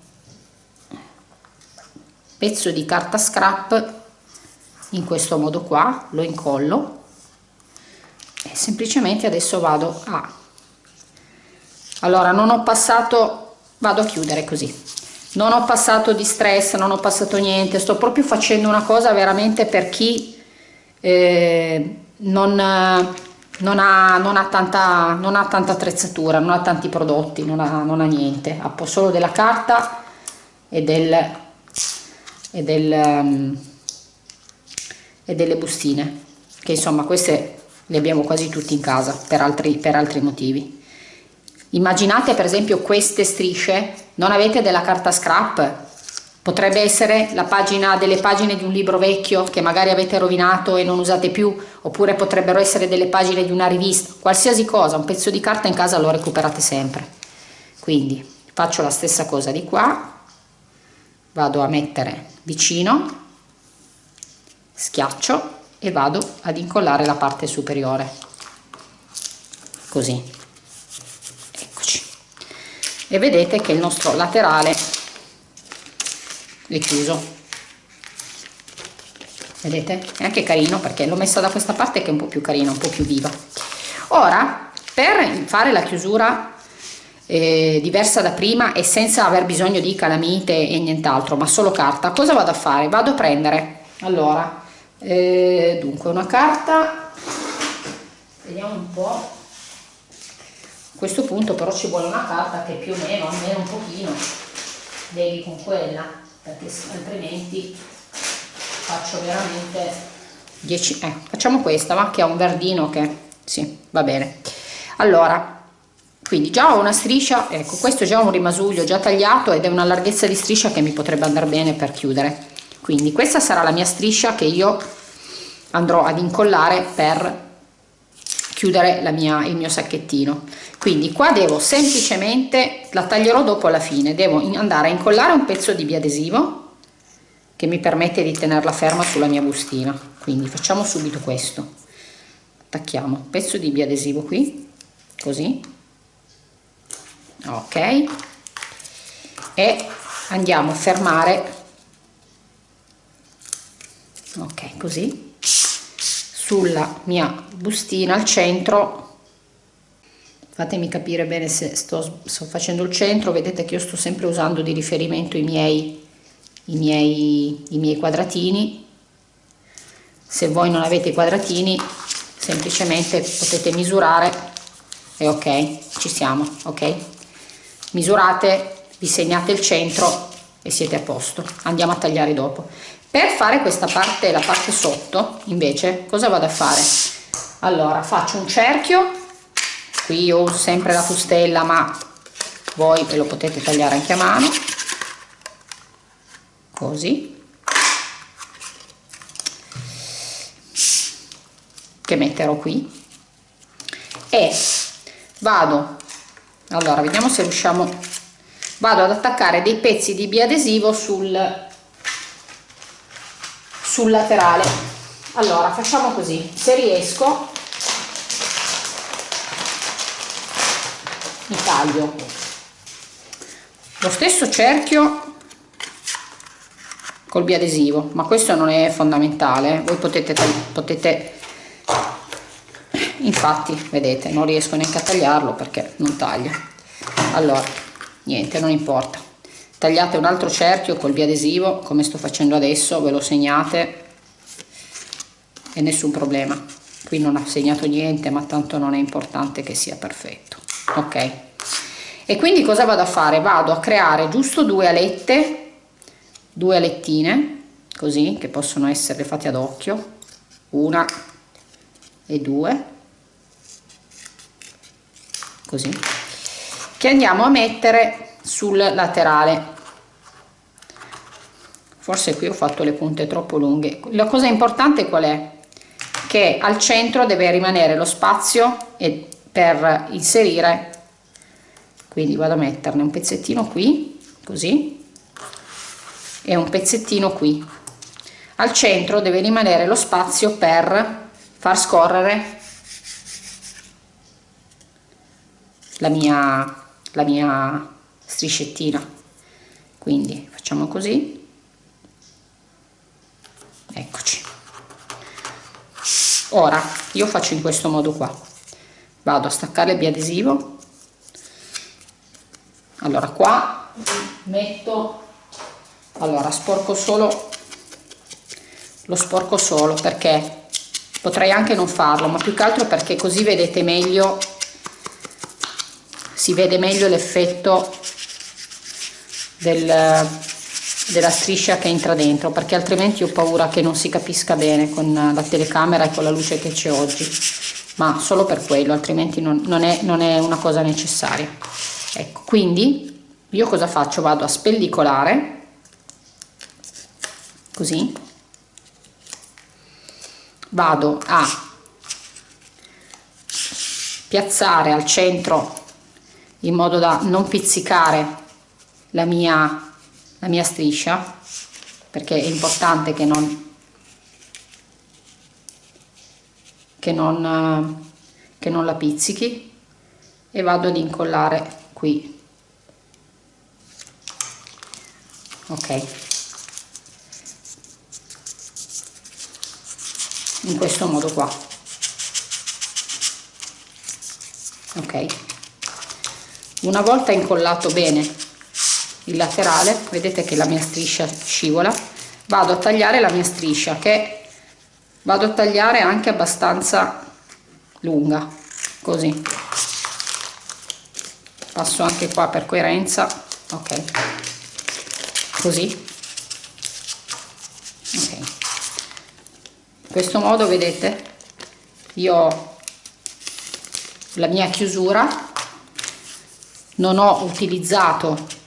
pezzo di carta scrap in questo modo qua lo incollo e semplicemente adesso vado a allora non ho passato vado a chiudere così. Non ho passato di stress non ho passato niente sto proprio facendo una cosa veramente per chi eh, non, non, ha, non, ha tanta, non ha tanta attrezzatura non ha tanti prodotti non ha, non ha niente. Ha solo della carta e del e del um, e delle bustine che insomma queste le abbiamo quasi tutti in casa per altri, per altri motivi. Immaginate per esempio queste strisce, non avete della carta scrap, potrebbe essere la pagina delle pagine di un libro vecchio che magari avete rovinato e non usate più, oppure potrebbero essere delle pagine di una rivista, qualsiasi cosa, un pezzo di carta in casa lo recuperate sempre. Quindi faccio la stessa cosa di qua, vado a mettere vicino, schiaccio e vado ad incollare la parte superiore, così. E vedete che il nostro laterale è chiuso. Vedete? È anche carino perché l'ho messa da questa parte che è un po più carina un po più viva. Ora per fare la chiusura eh, diversa da prima e senza aver bisogno di calamite e nient'altro ma solo carta cosa vado a fare? Vado a prendere. Allora eh, dunque una carta vediamo un po' questo punto però ci vuole una carta che più o meno, almeno un pochino, devi con quella, perché altrimenti faccio veramente 10, eh, facciamo questa, ma che ha un verdino che, sì, va bene. Allora, quindi già ho una striscia, ecco, questo è già un rimasuglio già tagliato ed è una larghezza di striscia che mi potrebbe andare bene per chiudere. Quindi questa sarà la mia striscia che io andrò ad incollare per chiudere mia, il mio sacchettino. Quindi qua devo semplicemente la taglierò dopo alla fine devo andare a incollare un pezzo di biadesivo che mi permette di tenerla ferma sulla mia bustina. Quindi facciamo subito questo. Attacchiamo. Un pezzo di biadesivo qui così. Ok. E andiamo a fermare ok così. Sulla mia bustina al centro. Fatemi capire bene se sto, sto facendo il centro. Vedete che io sto sempre usando di riferimento i miei, i miei, i miei quadratini. Se voi non avete i quadratini semplicemente potete misurare. E ok ci siamo ok? Misurate vi segnate il centro e siete a posto. Andiamo a tagliare dopo per fare questa parte la parte sotto invece cosa vado a fare? Allora faccio un cerchio. Qui uso sempre la fustella ma voi ve lo potete tagliare anche a mano. Così. Che metterò qui. E vado. Allora vediamo se riusciamo. Vado ad attaccare dei pezzi di biadesivo sul sul laterale. Allora facciamo così. Se riesco mi taglio. Lo stesso cerchio col biadesivo ma questo non è fondamentale. Voi potete potete infatti vedete non riesco neanche a tagliarlo perché non taglia allora niente non importa tagliate un altro cerchio col biadesivo come sto facendo adesso ve lo segnate e nessun problema. Qui non ha segnato niente ma tanto non è importante che sia perfetto. Ok. E quindi cosa vado a fare? Vado a creare giusto due alette due alettine così che possono essere fatte ad occhio una e due così che andiamo a mettere sul laterale. Forse qui ho fatto le punte troppo lunghe. La cosa importante qual è? Che al centro deve rimanere lo spazio e per inserire quindi vado a metterne un pezzettino qui così e un pezzettino qui. Al centro deve rimanere lo spazio per far scorrere la mia, la mia striscettina. Quindi facciamo così. Eccoci. Ora io faccio in questo modo qua. Vado a staccare il biadesivo. Allora qua metto allora sporco solo lo sporco solo perché potrei anche non farlo ma più che altro perché così vedete meglio si vede meglio l'effetto del, della striscia che entra dentro perché altrimenti ho paura che non si capisca bene con la telecamera e con la luce che c'è oggi. Ma solo per quello altrimenti non, non, è, non è una cosa necessaria. Ecco quindi io cosa faccio? Vado a spellicolare così. Vado a piazzare al centro in modo da non pizzicare la mia, la mia striscia perché è importante che non che non, che non la pizzichi e vado ad incollare qui. Ok. In questo modo qua. Ok. Una volta incollato bene il laterale vedete che la mia striscia scivola. Vado a tagliare la mia striscia che vado a tagliare anche abbastanza lunga così. Passo anche qua per coerenza ok. Così. Ok. In questo modo vedete io ho la mia chiusura. Non ho utilizzato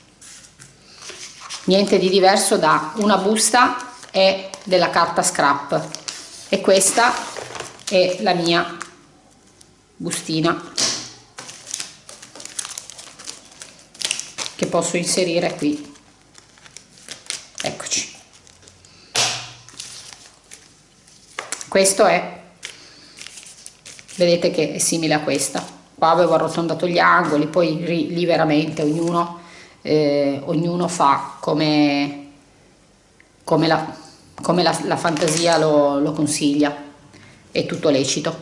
niente di diverso da una busta e della carta scrap. E questa è la mia bustina che posso inserire qui. Eccoci. Questo è vedete che è simile a questa. Qua avevo arrotondato gli angoli poi lì veramente ognuno eh, ognuno fa come, come, la, come la, la, fantasia lo, lo consiglia, è tutto lecito.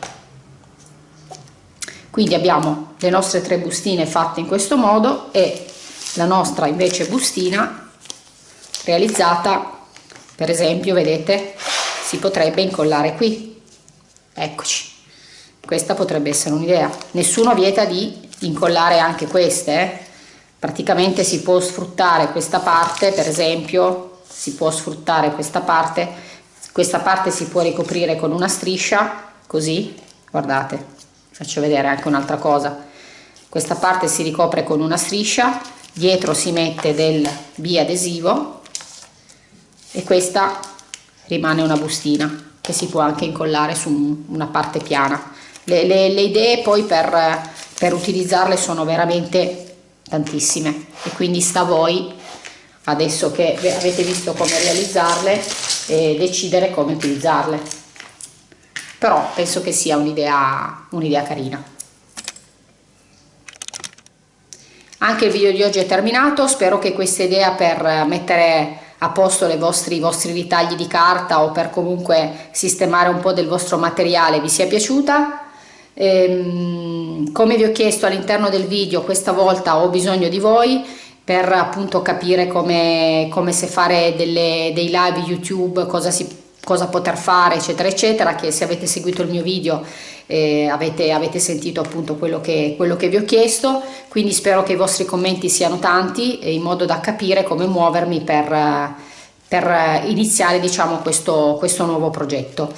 Quindi abbiamo le nostre tre bustine fatte in questo modo e la nostra invece bustina realizzata per esempio vedete si potrebbe incollare qui eccoci questa potrebbe essere un'idea nessuno vieta di incollare anche queste eh? Praticamente si può sfruttare questa parte per esempio si può sfruttare questa parte questa parte si può ricoprire con una striscia così guardate faccio vedere anche un'altra cosa. Questa parte si ricopre con una striscia dietro si mette del biadesivo e questa rimane una bustina che si può anche incollare su una parte piana. Le, le, le idee poi per, per utilizzarle sono veramente tantissime. E quindi sta a voi adesso che avete visto come realizzarle e decidere come utilizzarle. Però penso che sia un'idea un'idea carina. Anche il video di oggi è terminato. Spero che questa idea per mettere a posto le vostri, i vostri ritagli di carta o per comunque sistemare un po' del vostro materiale vi sia piaciuta Ehm, come vi ho chiesto all'interno del video questa volta ho bisogno di voi per appunto capire come, come se fare delle, dei live youtube cosa, si, cosa poter fare eccetera eccetera che se avete seguito il mio video eh, avete, avete, sentito appunto quello che, quello che vi ho chiesto. Quindi spero che i vostri commenti siano tanti in modo da capire come muovermi per, per iniziare diciamo questo, questo nuovo progetto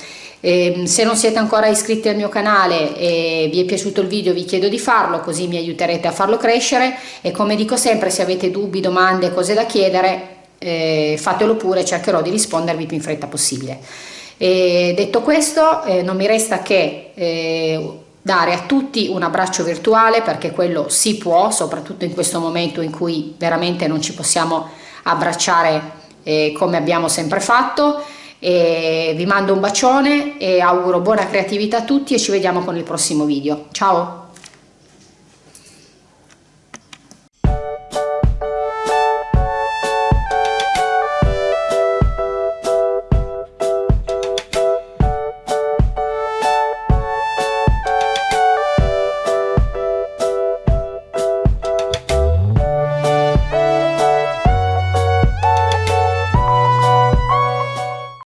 e ehm, se non siete ancora iscritti al mio canale e vi è piaciuto il video vi chiedo di farlo così mi aiuterete a farlo crescere e come dico sempre se avete dubbi, domande, cose da chiedere eh, fatelo pure, cercherò di rispondervi più in fretta possibile. E detto questo eh, non mi resta che eh, dare a tutti un abbraccio virtuale perché quello si può, soprattutto in questo momento in cui veramente non ci possiamo abbracciare eh, come abbiamo sempre fatto. E vi mando un bacione e auguro buona creatività a tutti e ci vediamo con il prossimo video. Ciao!